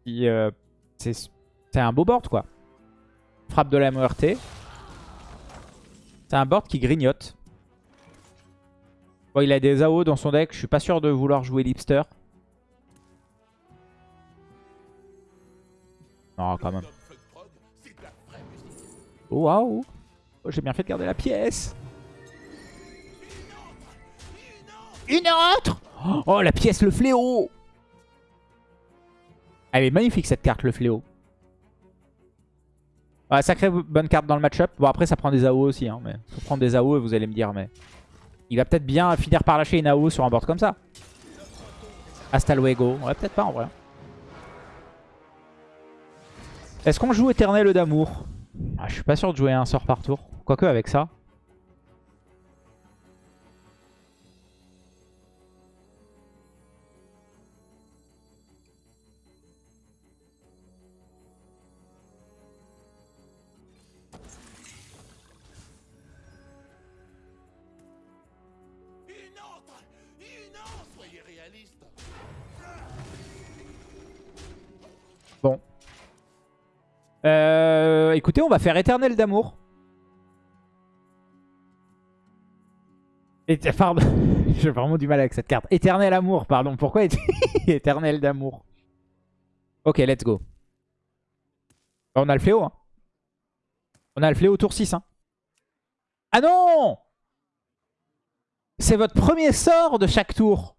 Euh, C'est c'est un beau board quoi. Frappe de la MORT. C'est un board qui grignote. Bon, il a des AO dans son deck. Je suis pas sûr de vouloir jouer Lipster. Non, quand même. Oh, waouh oh, J'ai bien fait de garder la pièce. Une autre Oh, la pièce, le fléau Elle est magnifique cette carte, le fléau. Ouais, sacrée bonne carte dans le match-up. Bon, après, ça prend des AO aussi. Hein, mais faut prendre des AO et vous allez me dire, mais... Il va peut-être bien finir par lâcher une AO sur un board comme ça. Hasta luego. Ouais, peut-être pas en vrai. Est-ce qu'on joue Éternel d'amour? Ah, Je suis pas sûr de jouer un sort par tour. Quoique avec ça. Bon. Euh, écoutez, on va faire Éternel d'amour. Pardon, j'ai vraiment du mal avec cette carte. Éternel amour, pardon. Pourquoi éte- Éternel d'amour? Ok, let's go. On a le fléau. Hein. On a le fléau tour 6. Hein. Ah non C'est votre premier sort de chaque tour.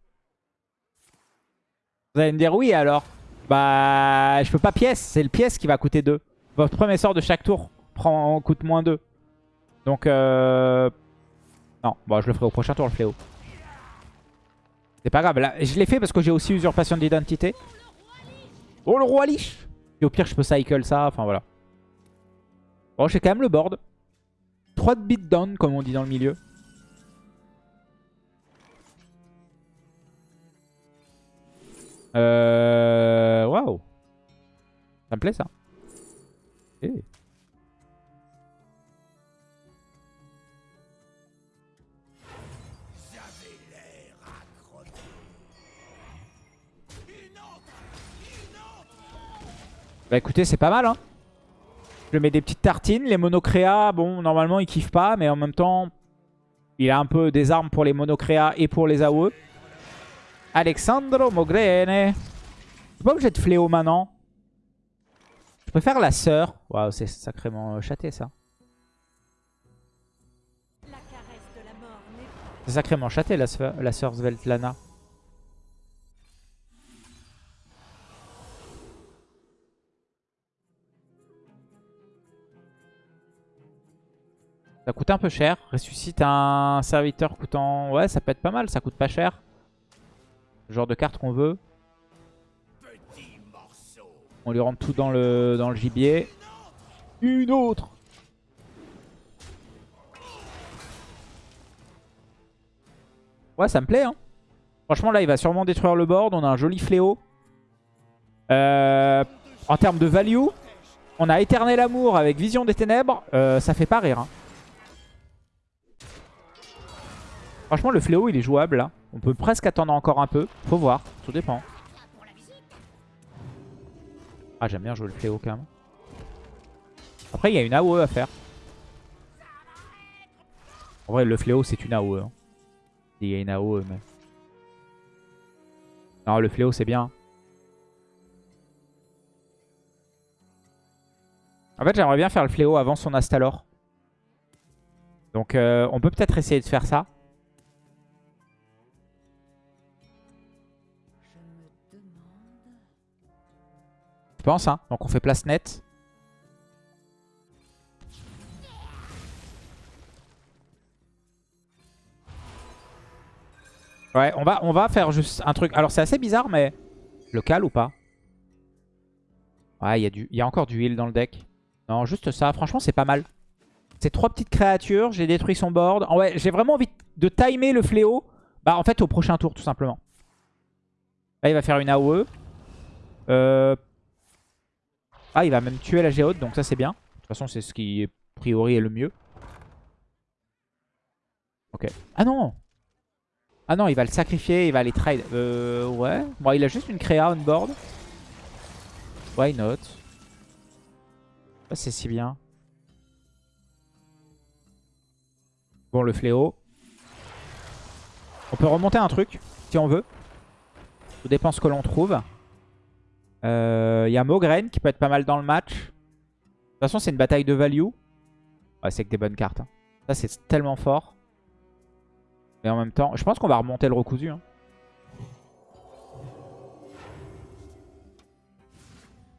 Vous allez me dire oui alors. Bah, je peux pas pièce. C'est le pièce qui va coûter 2. Votre premier sort de chaque tour prend, coûte moins 2. Donc, euh... Non, bon, je le ferai au prochain tour, le fléau. C'est pas grave. Là, je l'ai fait parce que j'ai aussi usurpation d'identité. Oh, le roi liche Et au pire, je peux cycle ça. Enfin, voilà. Bon, j'ai quand même le board. 3 de beatdown, comme on dit dans le milieu. Euh... Waouh. Ça me plaît, ça. Autre Bah écoutez, c'est pas mal. Hein. Je mets des petites tartines. Les monocréas, bon, normalement, il kiffe pas. Mais en même temps, il a un peu des armes pour les monocréas et pour les AOE. Alexandro Mogrene. Je suis pas obligé de fléau maintenant. Je préfère la sœur. Waouh, c'est sacrément euh, châté ça. C'est sacrément châté la sœur, la sœur Svetlana. Ça coûte un peu cher. Ressuscite un serviteur coûtant... Ouais, ça peut être pas mal. Ça coûte pas cher. Genre de carte qu'on veut. On lui rentre tout dans le, dans le gibier. Une autre Ouais, ça me plaît. Hein. Franchement, là, il va sûrement détruire le board. On a un joli fléau. Euh, en termes de value, on a Éternel Amour avec Vision des Ténèbres. Euh, ça fait pas rire. hein. Franchement, le fléau, il est jouable. Là. On peut presque attendre encore un peu. Faut voir. Tout dépend. Ah, j'aime bien jouer le fléau quand même. Après, il y a une AOE à faire. En vrai, le fléau, c'est une AOE. hein. Il y a une AOE, mais... Non, le fléau, c'est bien. En fait, j'aimerais bien faire le fléau avant son Astalor. Donc, euh, on peut peut-être essayer de faire ça. Je pense, hein. Donc, on fait place nette. Ouais, on va, on va faire juste un truc. Alors, c'est assez bizarre, mais... Local ou pas? Ouais, il y, a du- il y a encore du heal dans le deck. Non, juste ça. Franchement, c'est pas mal. C'est trois petites créatures. J'ai détruit son board. Ah ouais, j'ai vraiment envie de timer le fléau. Bah, en fait, au prochain tour, tout simplement. Là, il va faire une AOE. Euh... Ah, il va même tuer la géode, donc ça, c'est bien. De toute façon, c'est ce qui, a priori, est le mieux. Ok. Ah non Ah non, il va le sacrifier, il va aller trade. Euh, ouais. Bon, il a juste une créa on board. Why not? Ça, c'est si bien. Bon, le fléau. On peut remonter un truc, si on veut. Tout dépend ce que l'on trouve. Euh, Il y a Mogren qui peut être pas mal dans le match. De toute façon, c'est une bataille de value. Ouais, c'est que des bonnes cartes. hein. Ça, c'est tellement fort. Mais en même temps, je pense qu'on va remonter le recousu. hein.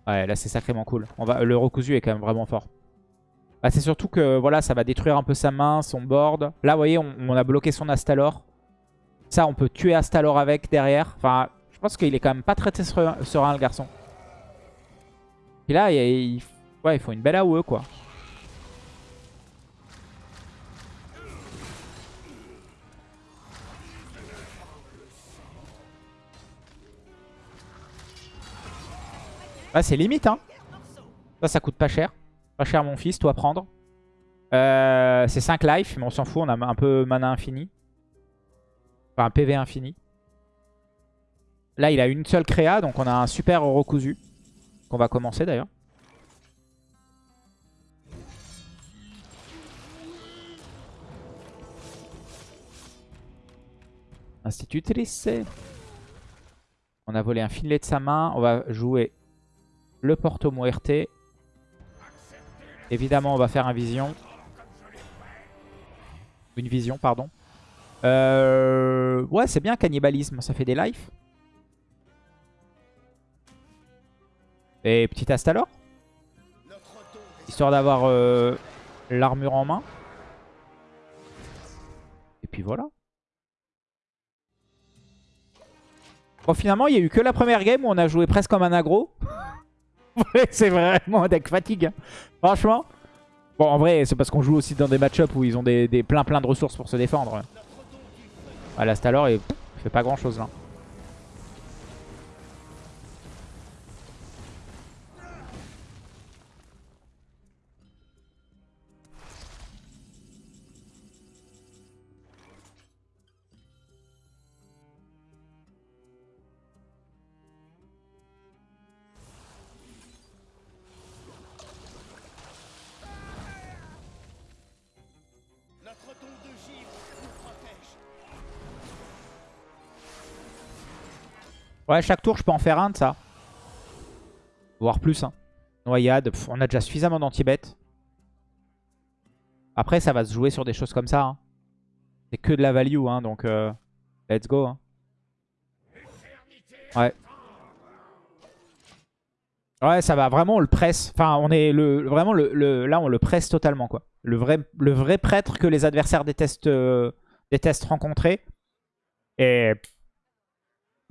Ouais, là, c'est sacrément cool. Le recousu est quand même vraiment fort. Bah, c'est surtout que voilà, ça va détruire un peu sa main, son board. Là, vous voyez, on, on a bloqué son Astalor. Ça, on peut tuer Astalor avec derrière. Enfin, pense qu'il est quand même pas très serein, le garçon. Et là, il, ouais, il faut une belle AOE, quoi. C'est limite, hein. Ça, ça coûte pas cher. Pas cher, mon fils, toi prendre. Euh, c'est 5 life, mais on s'en fout, on a un peu mana infini. Enfin, un PV infini. Là, il a une seule créa, donc on a un super recousu. Qu'on va commencer d'ailleurs. Institutrice. On a volé un filet de sa main. On va jouer le Porto Muerte. Évidemment, on va faire un vision. Une vision, pardon. Euh... Ouais, c'est bien, cannibalisme. Ça fait des lives. Et petit Astalor. Histoire d'avoir euh, l'armure en main. Et puis voilà. Bon, finalement, il n'y a eu que la première game où on a joué presque comme un aggro. C'est vraiment un deck fatigue. hein. Franchement. Bon, en vrai, c'est parce qu'on joue aussi dans des match-up où ils ont des, des plein plein de ressources pour se défendre. Ah, l'Astalor, il fait pas grand-chose là. Ouais, chaque tour, je peux en faire un de ça. Voire plus. Hein. Noyade, pff, on a déjà suffisamment d'anti-bet. Après, ça va se jouer sur des choses comme ça. hein. C'est que de la value, hein, donc euh, let's go. hein. Ouais. Ouais, ça va vraiment, on le presse. Enfin, on est vraiment, le- là, on le presse totalement, quoi. Le vrai, le vrai prêtre que les adversaires détestent, euh, détestent rencontrer. Et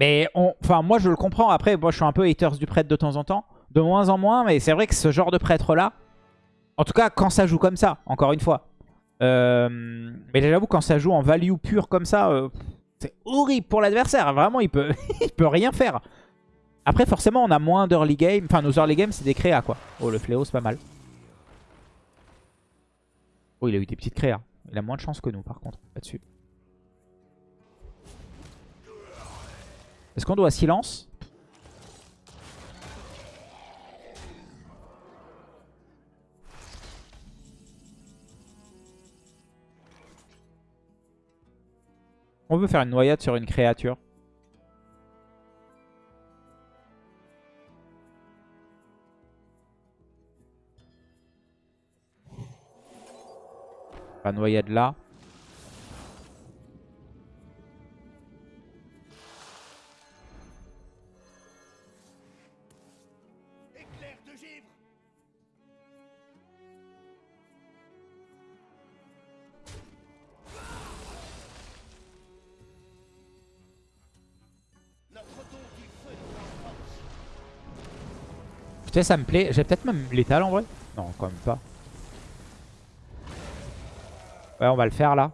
mais enfin, moi je le comprends. Après, moi je suis un peu haters du prêtre de temps en temps. De moins en moins, mais c'est vrai que ce genre de prêtre-là, en tout cas quand ça joue comme ça, encore une fois. Euh, mais j'avoue, quand ça joue en value pure comme ça, euh, c'est horrible pour l'adversaire. Vraiment, il peut, il peut rien faire. Après, forcément, on a moins d'early game. Enfin, nos early game, c'est des créas, quoi. Oh, le fléau, c'est pas mal. Oh, il a eu des petites créas. Il a moins de chance que nous, par contre, là-dessus. Est-ce qu'on doit silence? On veut faire une noyade sur une créature. On va noyade là. Ça me plaît. J'ai peut-être même l'étal en vrai. Non, quand même pas. Ouais, on va le faire là.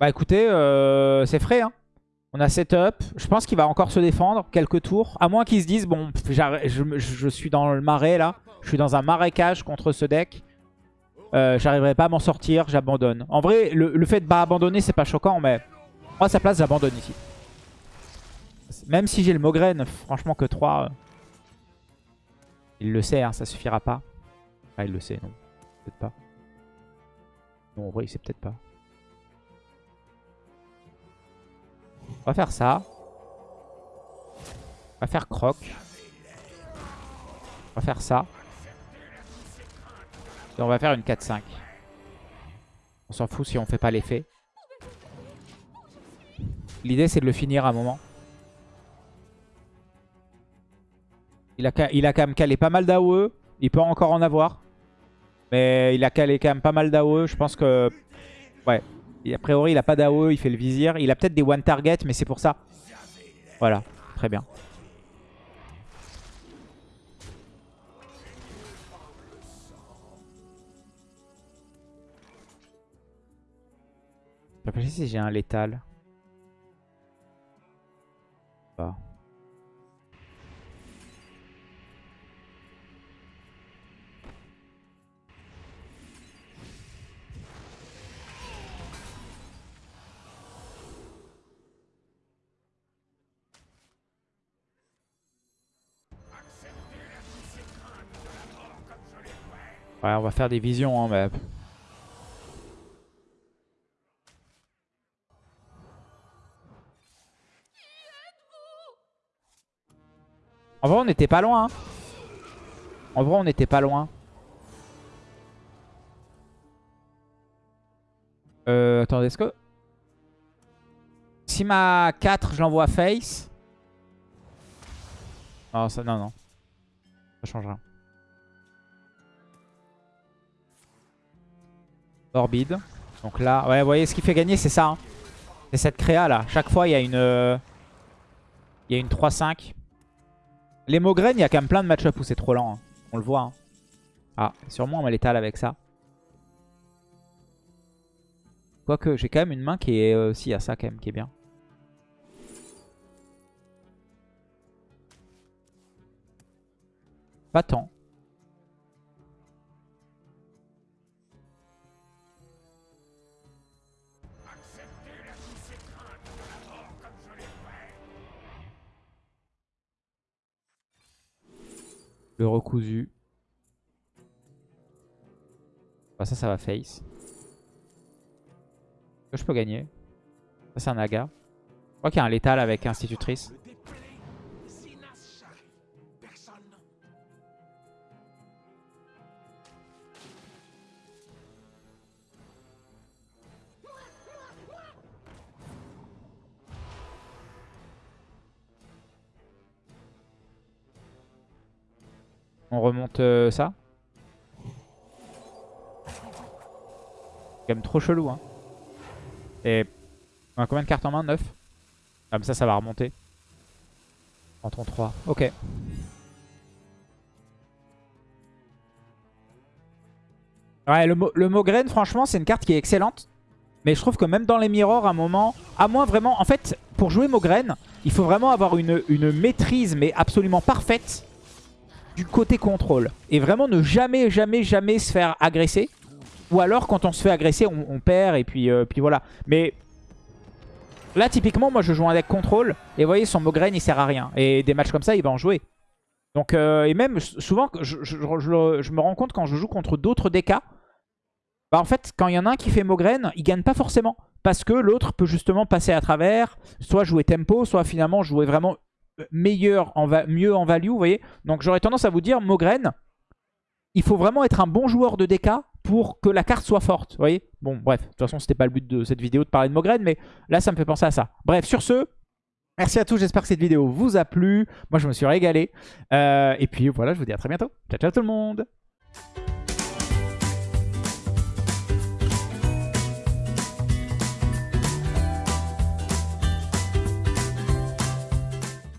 Bah écoutez, euh, c'est frais. Hein. On a setup. Je pense qu'il va encore se défendre quelques tours. À moins qu'ils se disent, bon, je, je suis dans le marais là. Je suis dans un marécage contre ce deck. Euh, J'arriverai pas à m'en sortir, j'abandonne. En vrai, le, fait de pas abandonner, c'est pas choquant, mais à sa place, j'abandonne ici. Même si j'ai le Mogren, franchement que 3. il le sait, hein, ça suffira pas. Ah, il le sait, non. Peut-être pas. Non, en vrai, il sait peut-être pas. On va faire ça. On va faire croc. On va faire ça. Et on va faire une 4-5. On s'en fout si on fait pas l'effet. L'idée c'est de le finir à un moment. Il a, il a quand même calé pas mal d'AOE. Il peut encore en avoir. Mais il a calé quand même pas mal d'AOE. Je pense que... Ouais. A priori, il a pas d'AOE. Il fait le vizir. Il a peut-être des one target, mais c'est pour ça. Voilà. Très bien. Je réfléchis si j'ai un létal. Pas. Ouais, on va faire des visions, hein, mais... En vrai, on n'était pas loin. hein. En vrai, on n'était pas loin. Euh, attendez, est-ce que... Si ma 4, je l'envoie face... Non, ça, non, non. Ça change rien. Orbide. Donc là, ouais, vous voyez, ce qui fait gagner, c'est ça. hein. C'est cette créa là. Chaque fois, il y a une... euh, Il y a une 3-5. Les Mogren, il y a quand même plein de match-up où c'est trop lent. hein. On le voit. hein. Ah, sûrement on va l'étal avec ça. Quoique, j'ai quand même une main qui est... Euh, si, il y a ça quand même qui est bien. Pas tant. Le recousu. Bah, ça, ça va face. Que je peux gagner Ça, c'est un naga. Je crois qu'il y a un létal avec institutrice. Euh, ça. Quand même trop chelou. Hein. Et on a combien de cartes en main? 9 Comme ça, ça va remonter. Canton 3. Ok. Ouais, le, le franchement, c'est une carte qui est excellente. Mais je trouve que même dans les mirrors, à un moment, à moins vraiment... En fait, pour jouer Mogren, il faut vraiment avoir une maîtrise, mais absolument parfaite, du côté contrôle. Et vraiment ne jamais, jamais, jamais se faire agresser. Ou alors, quand on se fait agresser, on, perd, et puis, euh, puis voilà. Mais là, typiquement, moi, je joue un deck contrôle. Et voyez, son Mogren, il sert à rien. Et des matchs comme ça, il va en jouer. Donc, euh, et même, souvent, je me rends compte quand je joue contre d'autres DK, bah en fait, quand il y en a un qui fait Mogren, il gagne pas forcément. Parce que l'autre peut justement passer à travers, soit jouer tempo, soit finalement jouer vraiment meilleur, en va- mieux en value, vous voyez. Donc j'aurais tendance à vous dire, Mogren, il faut vraiment être un bon joueur de DK pour que la carte soit forte. Vous voyez Bon, bref, de toute façon, c'était pas le but de cette vidéo de parler de Mogren, mais là, ça me fait penser à ça. Bref, sur ce, merci à tous. J'espère que cette vidéo vous a plu. Moi, je me suis régalé. Euh, et puis voilà, je vous dis à très bientôt. Ciao, ciao tout le monde